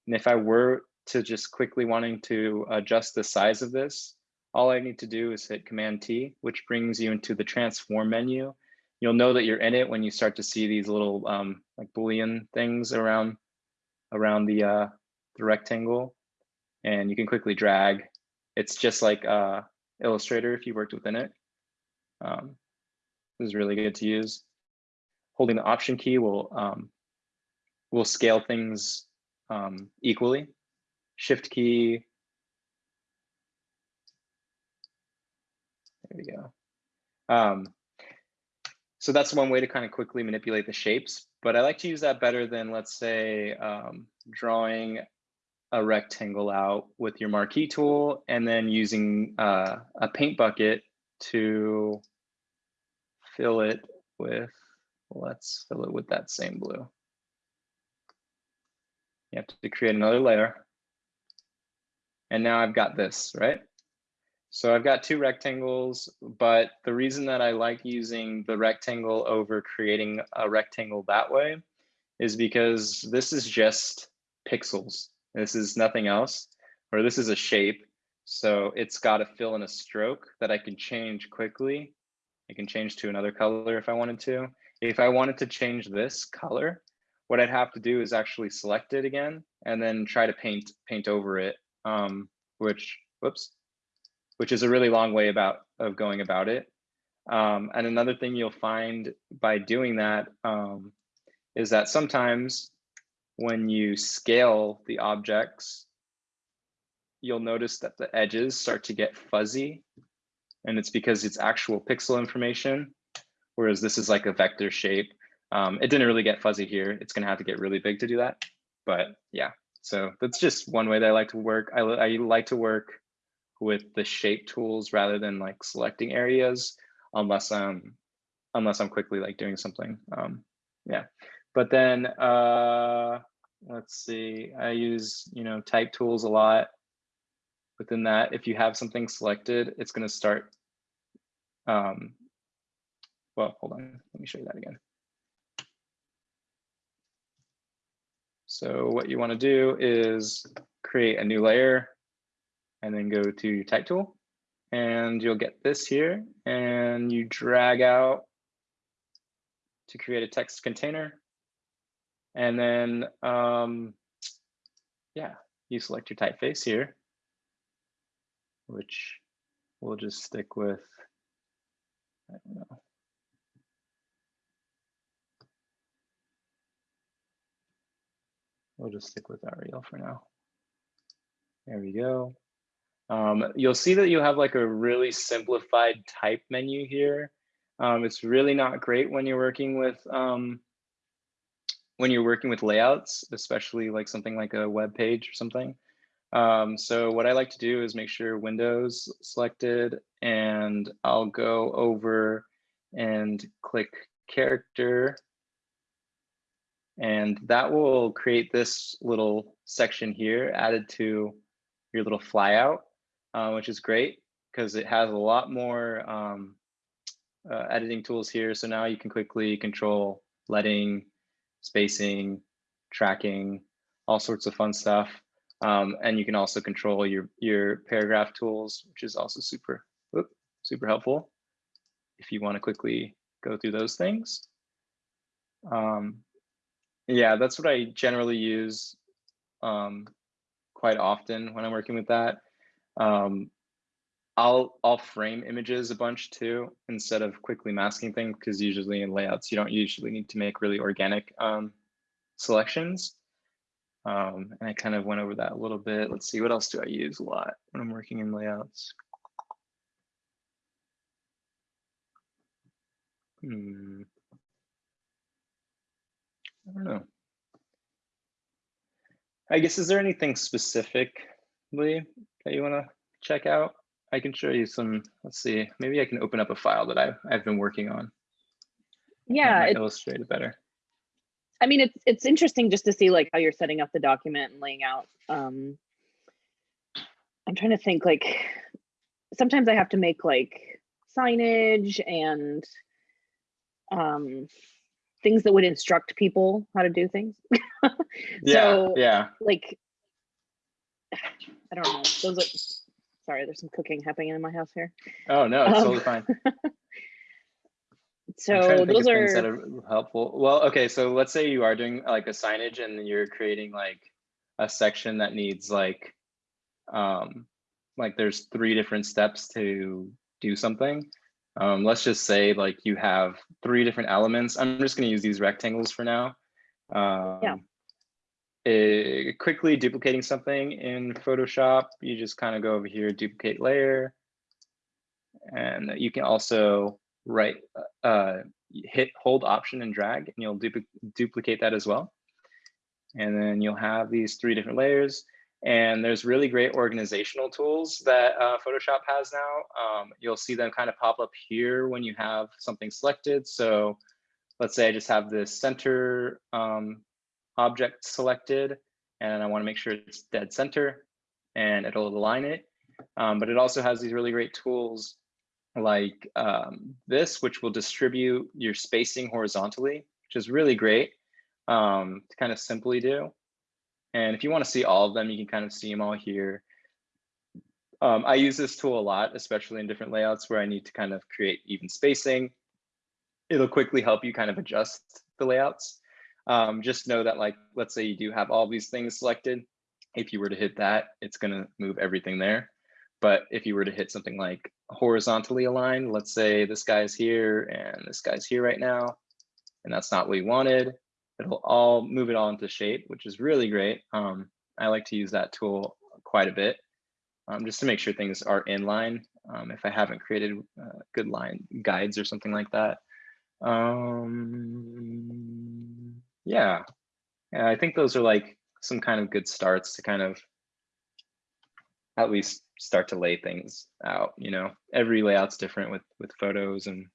And if I were to just quickly wanting to adjust the size of this, all I need to do is hit Command T, which brings you into the transform menu. You'll know that you're in it when you start to see these little um, like Boolean things around around the uh, the rectangle, and you can quickly drag. It's just like uh, Illustrator if you worked within it. Um, this is really good to use. Holding the Option key will um, will scale things um, equally. Shift key. There we go. Um, so that's one way to kind of quickly manipulate the shapes, but I like to use that better than let's say um, drawing a rectangle out with your marquee tool and then using uh, a paint bucket to fill it with, let's fill it with that same blue. You have to create another layer. And now I've got this, right? So I've got two rectangles, but the reason that I like using the rectangle over creating a rectangle that way is because this is just pixels. This is nothing else, or this is a shape. So it's got to fill in a stroke that I can change quickly. I can change to another color if I wanted to. If I wanted to change this color, what I'd have to do is actually select it again and then try to paint paint over it, um, which, whoops, which is a really long way about of going about it. Um, and another thing you'll find by doing that um, is that sometimes when you scale the objects, you'll notice that the edges start to get fuzzy. And it's because it's actual pixel information, whereas this is like a vector shape. Um, it didn't really get fuzzy here. It's gonna have to get really big to do that. But yeah, so that's just one way that I like to work. I, I like to work with the shape tools rather than like selecting areas unless I'm unless I'm quickly like doing something. Um, yeah, but then uh, let's see, I use, you know, type tools a lot. Within that, if you have something selected, it's going to start. Um, well, hold on, let me show you that again. So what you want to do is create a new layer and then go to your type tool and you'll get this here and you drag out to create a text container. And then, um, yeah, you select your typeface here, which we'll just stick with, I don't know. We'll just stick with Arial for now. There we go. Um, you'll see that you have like a really simplified type menu here. Um, it's really not great when you're working with um, when you're working with layouts, especially like something like a web page or something. Um, so what I like to do is make sure Windows selected and I'll go over and click character. And that will create this little section here added to your little flyout, uh, which is great because it has a lot more um, uh, editing tools here. So now you can quickly control leading, spacing, tracking, all sorts of fun stuff. Um, and you can also control your, your paragraph tools, which is also super, whoop, super helpful if you want to quickly go through those things. Um, yeah, that's what I generally use um, quite often when I'm working with that. Um, I'll I'll frame images a bunch too instead of quickly masking things because usually in layouts you don't usually need to make really organic um, selections. Um, and I kind of went over that a little bit. Let's see, what else do I use a lot when I'm working in layouts? Hmm. I don't know. I guess, is there anything specifically that you want to check out? I can show you some, let's see, maybe I can open up a file that I've, I've been working on. Yeah, it, illustrate it better. I mean, it's it's interesting just to see like how you're setting up the document and laying out. Um, I'm trying to think like sometimes I have to make like signage and um, things that would instruct people how to do things. Yeah, so yeah. like I don't know. Those are sorry. There's some cooking happening in my house here. Oh, no, it's Um, totally fine. So those things that are are helpful. Well, okay, so let's say you are doing like a signage and you're creating like a section that needs like, um, like there's three different steps to do something. Um, let's just say like you have three different elements. I'm just gonna use these rectangles for now. Um, eh, quickly duplicating something in Photoshop, you just kind of go over here, duplicate layer. And you can also right uh, hit hold option and drag and you'll dupli duplicate that as well. And then you'll have these three different layers and there's really great organizational tools that uh, Photoshop has now. Um, you'll see them kind of pop up here when you have something selected. So let's say I just have this center um, object selected and I wanna make sure it's dead center and it'll align it. Um, but it also has these really great tools like um, this, which will distribute your spacing horizontally, which is really great um, to kind of simply do. And if you want to see all of them, you can kind of see them all here. Um, I use this tool a lot, especially in different layouts where I need to kind of create even spacing. It'll quickly help you kind of adjust the layouts. Um, just know that like, let's say you do have all these things selected. If you were to hit that, it's going to move everything there. But if you were to hit something like horizontally aligned, let's say this guy's here and this guy's here right now, and that's not what we wanted, it'll all move it all into shape, which is really great. Um, I like to use that tool quite a bit um, just to make sure things are in line um, if I haven't created uh, good line guides or something like that. Um, yeah. yeah, I think those are like some kind of good starts to kind of at least start to lay things out you know every layout's different with with photos and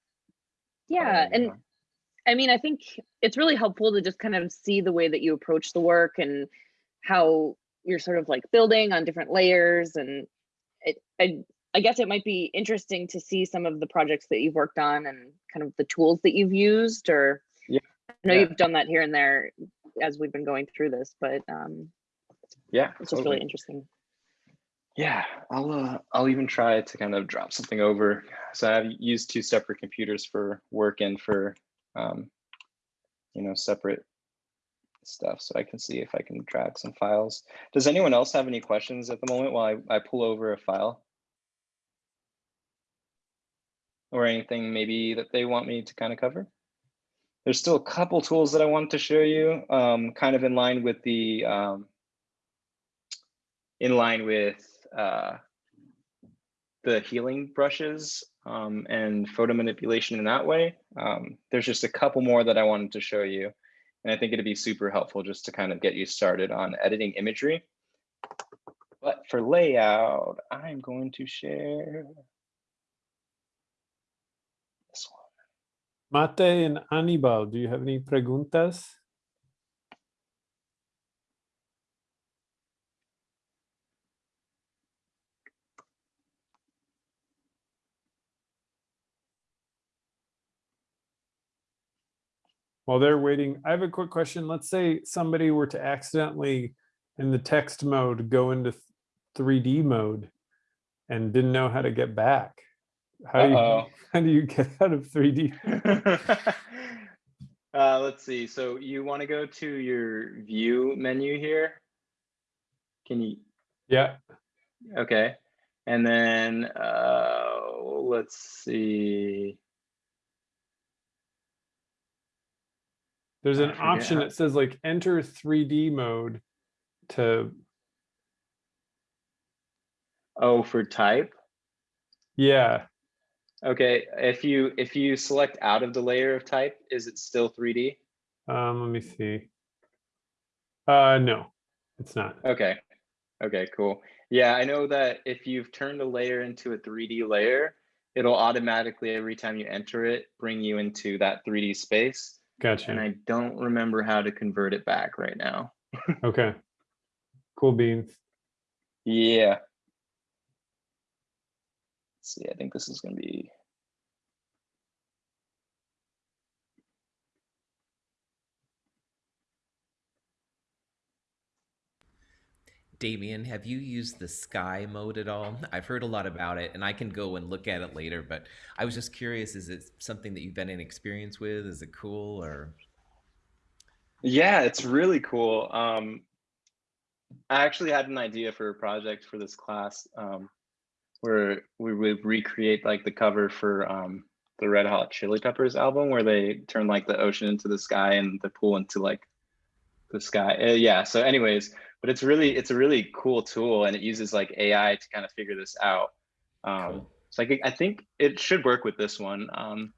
yeah, and I mean, I think it's really helpful to just kind of see the way that you approach the work and how you're sort of like building on different layers. And it, I, I guess it might be interesting to see some of the projects that you've worked on and kind of the tools that you've used. Or I know yeah. you've done that here and there as we've been going through this, but um, yeah it's just totally. really interesting. yeah i'll uh, i'll even try to kind of drop something over so i've used two separate computers for work and for um you know separate stuff so i can see if i can drag some files does anyone else have any questions at the moment while i, I pull over a file or anything maybe that they want me to kind of cover there's still a couple tools that i want to show you um kind of in line with the um in line with uh, the healing brushes um, and photo manipulation in that way. Um, there's just a couple more that I wanted to show you. And I think it'd be super helpful just to kind of get you started on editing imagery. But for layout, I'm going to share this one. Mate and Anibal, do you have any preguntas? While they're waiting, I have a quick question. Let's say somebody were to accidentally in the text mode go into 3D mode and didn't know how to get back. How do you, how do you get out of 3D? uh, let's see. So you want to go to your view menu here. Can you? Yeah, Okay. And then uh, let's see. there's an option that says like enter 3D mode to, Oh, for type. yeah, Okay. If you if you select out of the layer of type, is it still 3D? um, let me see. Uh, no, it's not. Okay. Okay, cool. Yeah, I know that if you've turned a layer into a 3D layer, it'll automatically, every time you enter it, bring you into that 3D space. Gotcha. And I don't remember how to convert it back right now. Okay. Cool beans. Yeah. Let's see, I think this is gonna be. Damien, have you used the sky mode at all? I've heard a lot about it and I can go and look at it later, but I was just curious, is it something that you've been in experience with? Is it cool or? Yeah, it's really cool. Um, I actually had an idea for a project for this class um, where we would recreate like the cover for um, the Red Hot Chili Peppers album, where they turn like the ocean into the sky and the pool into like the sky. Uh, yeah. So, anyways, but it's really it's a really cool tool, and it uses like AI to kind of figure this out. Um, Cool. So I think I think it should work with this one. Um,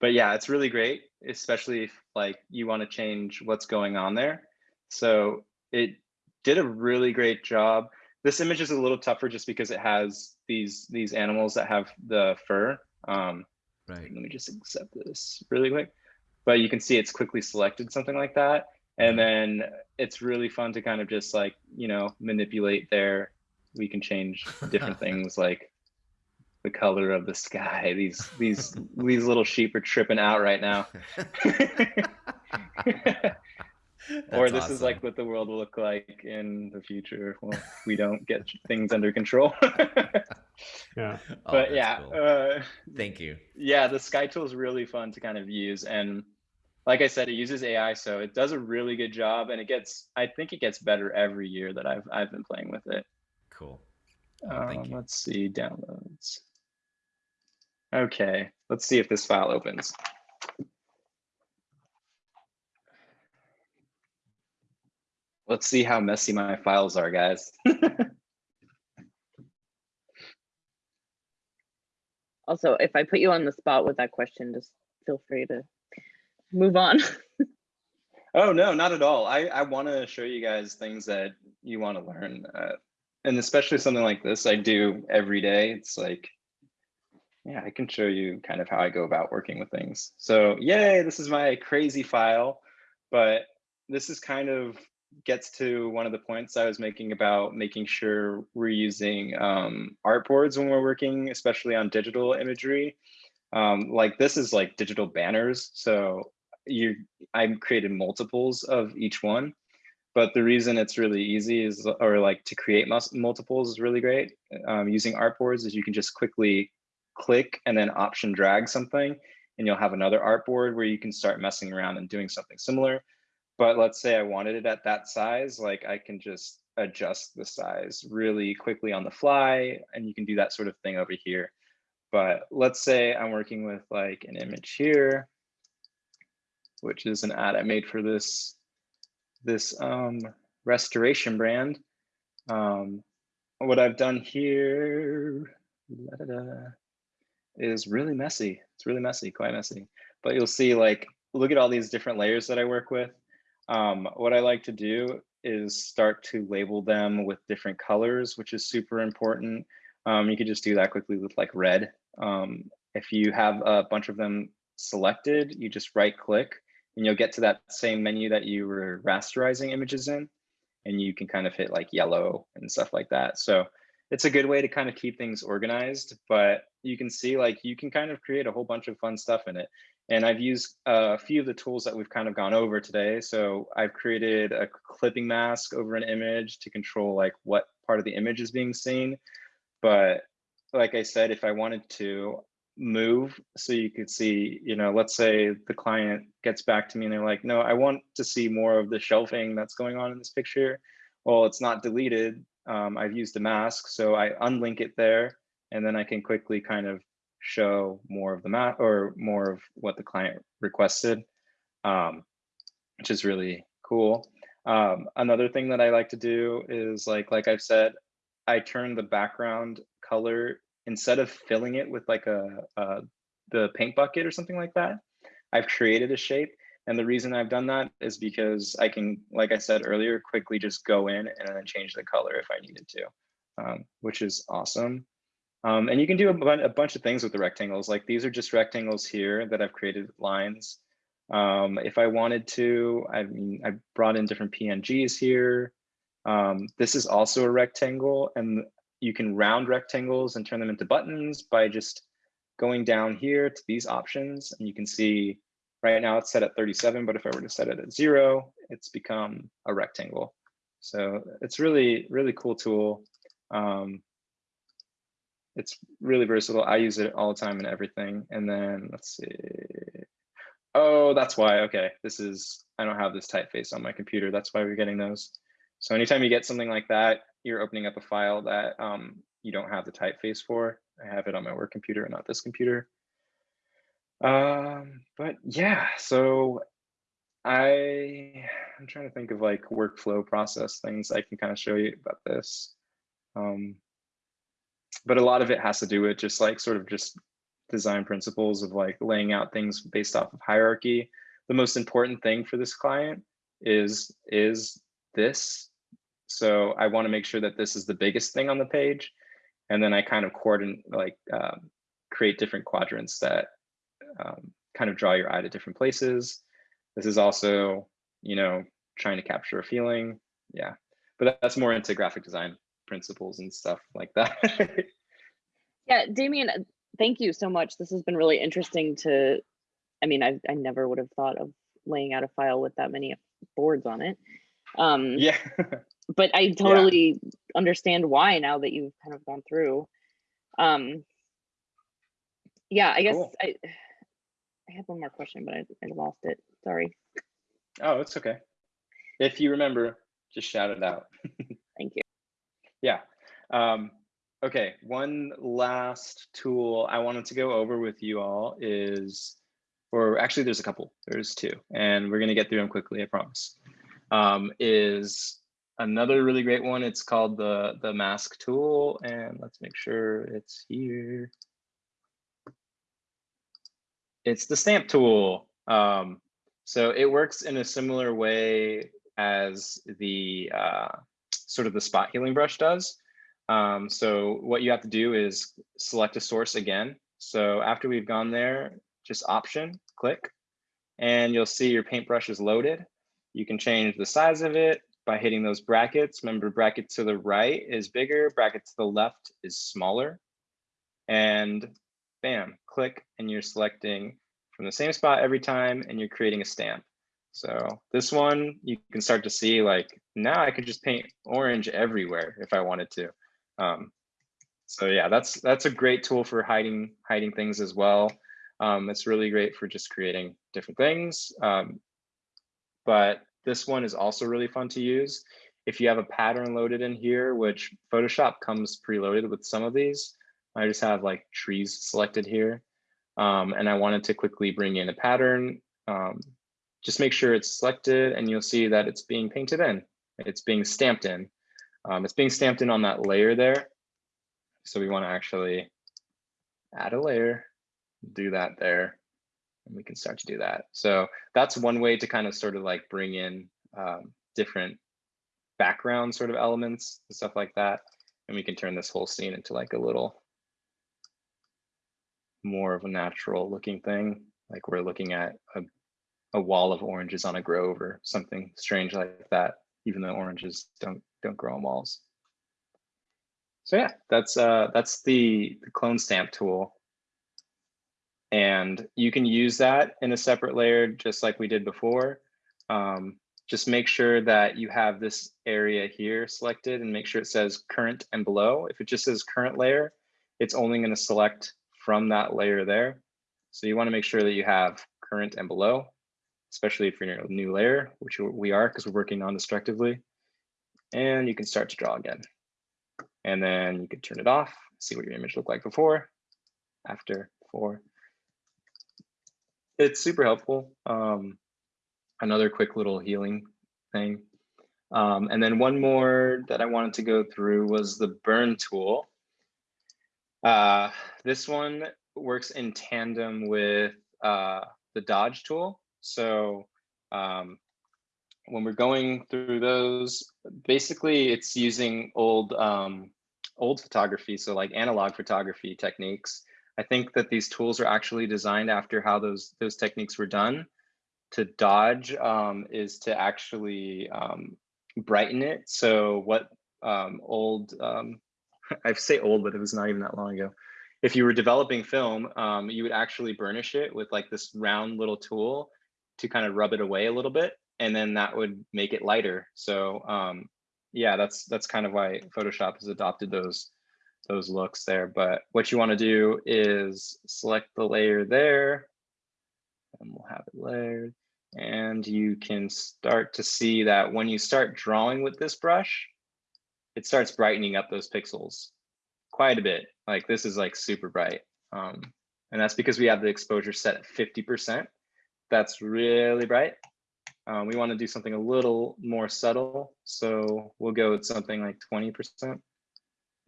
but yeah, it's really great, especially if like you want to change what's going on there. So it did a really great job. This image is a little tougher just because it has these these animals that have the fur. Um, Right. let me just accept this really quick. But you can see it's quickly selected something like that. And then it's really fun to kind of just like, you know, manipulate there. We can change different things like the color of the sky. These these these little sheep are tripping out right now. or That's this is like what the world will look like in the future if we don't get things under control. Yeah. Oh, but that's yeah, cool. uh, Thank you. yeah, the Sky tool is really fun to kind of use. And like I said, it uses AI, so it does a really good job and it gets, I think it gets better every year that I've, I've been playing with it. Cool. Oh, thank Um, you. Let's see, downloads. Okay, let's see if this file opens. Let's see how messy my files are, guys. Also, if I put you on the spot with that question, just feel free to move on. Oh no, not at all. I I want to show you guys things that you want to learn, uh, and especially something like this. I do every day. It's like, yeah, I can show you kind of how I go about working with things. So yay, this is my crazy file, but this is kind of gets to one of the points I was making about making sure we're using um, artboards when we're working, especially on digital imagery. Um, like this is like digital banners, so you I've created multiples of each one. But the reason it's really easy is, or like to create multiples is really great um, using artboards is you can just quickly click and then option drag something and you'll have another artboard where you can start messing around and doing something similar. But let's say I wanted it at that size, like I can just adjust the size really quickly on the fly and you can do that sort of thing over here. But let's say I'm working with like an image here which is an ad I made for this this um restoration brand. Um, what I've done here da-da-da, is really messy. It's really messy, quite messy. But you'll see like, look at all these different layers that I work with. Um, what I like to do is start to label them with different colors, which is super important. Um, you could just do that quickly with like red. Um, if you have a bunch of them selected, you just right click and you'll get to that same menu that you were rasterizing images in. And you can kind of hit like yellow and stuff like that. So it's a good way to kind of keep things organized, but you can see like you can kind of create a whole bunch of fun stuff in it. And I've used a few of the tools that we've kind of gone over today. So I've created a clipping mask over an image to control like what part of the image is being seen. But like I said, if I wanted to move so you could see, you know, let's say the client gets back to me and they're like, no, I want to see more of the shelving that's going on in this picture. Well, it's not deleted. Um, I've used a mask, so I unlink it there, and then I can quickly kind of show more of the map or more of what the client requested, um, which is really cool. Um, another thing that I like to do is like, like I've said, I turn the background color instead of filling it with like a, a the paint bucket or something like that. I've created a shape. And the reason I've done that is because I can, like I said earlier, quickly just go in and then change the color if I needed to, um, which is awesome. Um, and you can do a, a, bunch of things with the rectangles. Like these are just rectangles here that I've created lines. Um, if I wanted to, I mean, I brought in different PNGs here. Um, this is also a rectangle and you can round rectangles and turn them into buttons by just going down here to these options. And you can see right now it's set at 37, but if I were to set it at zero, it's become a rectangle. So it's really, really cool tool. Um, it's really versatile. I use it all the time in everything. And then let's see. Oh, that's why. Okay, this is, I don't have this typeface on my computer. That's why we're getting those. So anytime you get something like that, you're opening up a file that um, you don't have the typeface for. I have it on my work computer, not this computer. Um, but yeah, so I, I'm trying to think of like workflow process things I can kind of show you about this. Um, but a lot of it has to do with just like sort of just design principles of like laying out things based off of hierarchy. The most important thing for this client is is this. So I want to make sure that this is the biggest thing on the page. And then I kind of coordinate like um, create different quadrants that um, kind of draw your eye to different places. This is also, you know, trying to capture a feeling. Yeah, but that's more into graphic design principles and stuff like that. Yeah, Damien, thank you so much. This has been really interesting to, I mean, I, I never would have thought of laying out a file with that many boards on it. Um, yeah. but I totally understand why now that you've kind of gone through. Um, yeah, I guess Cool. I, I had one more question, but I, I lost it. Sorry. Oh, it's okay. If you remember, just shout it out. Yeah. Um, okay, one last tool I wanted to go over with you all is, or actually there's a couple, there's two, and we're gonna get through them quickly, I promise. Um, is another really great one. It's called the, the mask tool, and let's make sure it's here. It's the stamp tool. Um, so it works in a similar way as the uh, sort of the spot healing brush does. Um, so what you have to do is select a source again. So after we've gone there, just option, click, and you'll see your paintbrush is loaded. You can change the size of it by hitting those brackets. Remember bracket to the right is bigger, bracket to the left is smaller. And bam, click, and you're selecting from the same spot every time, and you're creating a stamp. So this one, you can start to see like, now I could just paint orange everywhere if I wanted to. Um, so yeah, that's that's a great tool for hiding hiding things as well. Um, it's really great for just creating different things. Um, but this one is also really fun to use. If you have a pattern loaded in here, which Photoshop comes preloaded with some of these, I just have like trees selected here. Um, and I wanted to quickly bring in a pattern. Um, just make sure it's selected and you'll see that it's being painted in it's being stamped in. Um, it's being stamped in on that layer there. So we want to actually add a layer, do that there, and we can start to do that. So that's one way to kind of sort of like bring in um, different background sort of elements and stuff like that. And we can turn this whole scene into like a little more of a natural looking thing. Like we're looking at a, a wall of oranges on a grove or something strange like that, even though oranges don't don't grow on walls. So yeah, that's uh that's the, the clone stamp tool. And you can use that in a separate layer, just like we did before. Um, just make sure that you have this area here selected and make sure it says current and below. If it just says current layer, it's only going to select from that layer there. So you want to make sure that you have current and below, especially if you're in a new layer, which we are because we're working non-destructively. And you can start to draw again. And then you can turn it off, see what your image looked like before, after, before. It's super helpful. Um, another quick little healing thing. Um, and then one more that I wanted to go through was the burn tool. Uh, this one works in tandem with uh, the dodge tool. So um, when we're going through those, basically it's using old um, old photography, so like analog photography techniques. I think that these tools are actually designed after how those those techniques were done. To dodge um, is to actually um, brighten it. So what um, old, um, I say old, but it was not even that long ago. If you were developing film, um, you would actually burnish it with like this round little tool to kind of rub it away a little bit, and then that would make it lighter. So um, yeah, that's that's kind of why Photoshop has adopted those those looks there. But what you want to do is select the layer there, and we'll have it layered. And you can start to see that when you start drawing with this brush, it starts brightening up those pixels quite a bit. Like this is like super bright. Um, and that's because we have the exposure set at 50%. That's really bright. Um, we want to do something a little more subtle. So we'll go with something like 20%.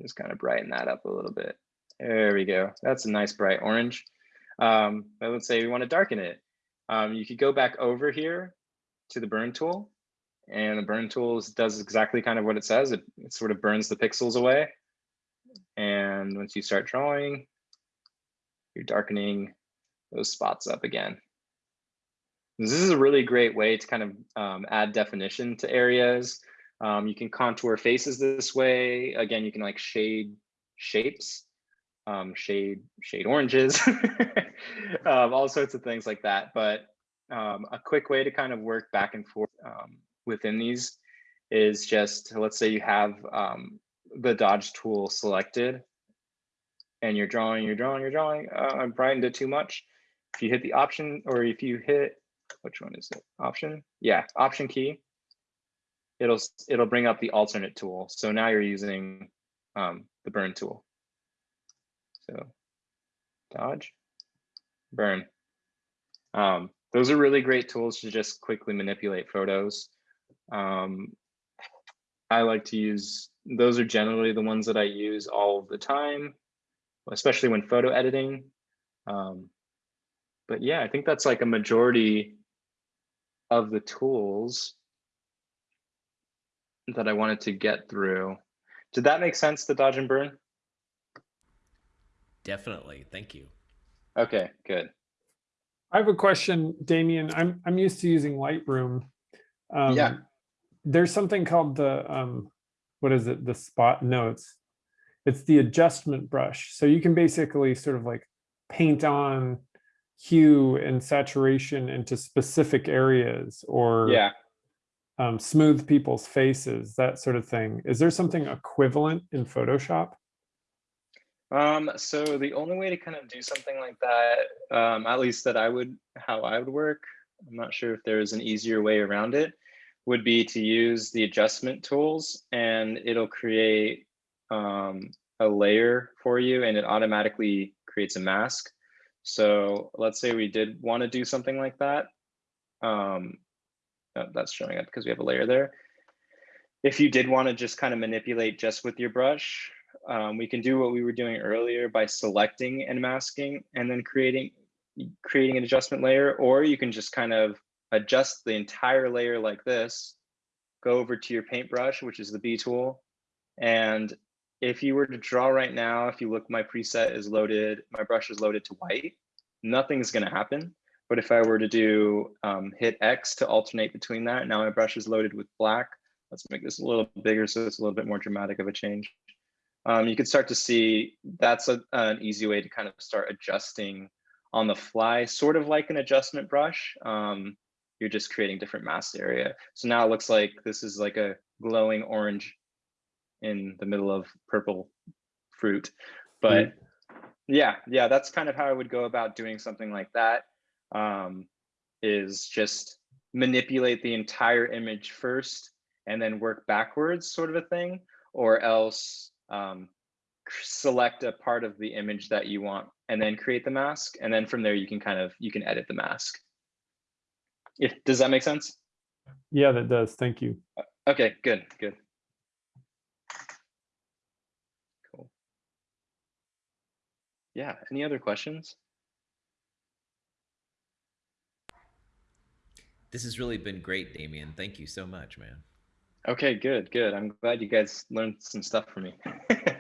Just kind of brighten that up a little bit. There we go. That's a nice bright orange. Um, but let's say we want to darken it. Um, you could go back over here to the burn tool and the burn tool does exactly kind of what it says. It, it sort of burns the pixels away. And once you start drawing, you're darkening those spots up again. This is a really great way to kind of um, add definition to areas. Um, you can contour faces this way. Again, you can like shade shapes, um, shade shade oranges, um, all sorts of things like that. But um, a quick way to kind of work back and forth um, within these is just, let's say you have the dodge tool selected and you're drawing, you're drawing, you're drawing, uh, I brightened it too much. If you hit the option or if you hit which one is it? Option? Yeah, option key. It'll it'll bring up the alternate tool. So now you're using um, the burn tool. So dodge, burn. Um, those are really great tools to just quickly manipulate photos. Um, I like to use, those are generally the ones that I use all the time, especially when photo editing. Um, but yeah, I think that's like a majority of the tools that I wanted to get through. Did that make sense, the dodge and burn? Definitely. Thank you. Okay, good. I have a question, Damien. I'm I'm used to using Lightroom. Um, Yeah. There's something called the um, what is it? The spot? No, it's it's the adjustment brush. So you can basically sort of like paint on hue and saturation into specific areas or Yeah. um, smooth people's faces, that sort of thing. Is there something equivalent in Photoshop? Um, so the only way to kind of do something like that, um, at least that I would, how I would work, I'm not sure if there is an easier way around it, would be to use the adjustment tools and it'll create um, a layer for you and it automatically creates a mask. So let's say we did want to do something like that. Um, that's showing up because we have a layer there. if you did want to just kind of manipulate just with your brush, um, we can do what we were doing earlier by selecting and masking and then creating creating an adjustment layer, or you can just kind of adjust the entire layer like this, go over to your paintbrush, which is the B tool. And if you were to draw right now, if you look, my preset is loaded, my brush is loaded to white, nothing's gonna happen. But if I were to do um, hit X to alternate between that, now my brush is loaded with black. Let's make this a little bigger so it's a little bit more dramatic of a change. Um, you can start to see that's a, an easy way to kind of start adjusting on the fly, sort of like an adjustment brush. Um, you're just creating different mask area. So now it looks like this is like a glowing orange in the middle of purple fruit. But yeah, yeah, that's kind of how I would go about doing something like that. Um, is just manipulate the entire image first and then work backwards sort of a thing, or else um, select a part of the image that you want and then create the mask. And then from there, you can kind of, you can edit the mask. If, does that make sense? Yeah, that does. Thank you. Okay, good, good. Yeah, any other questions? This has really been great, Damien. Thank you so much, man. Okay, good, good. I'm glad you guys learned some stuff from me.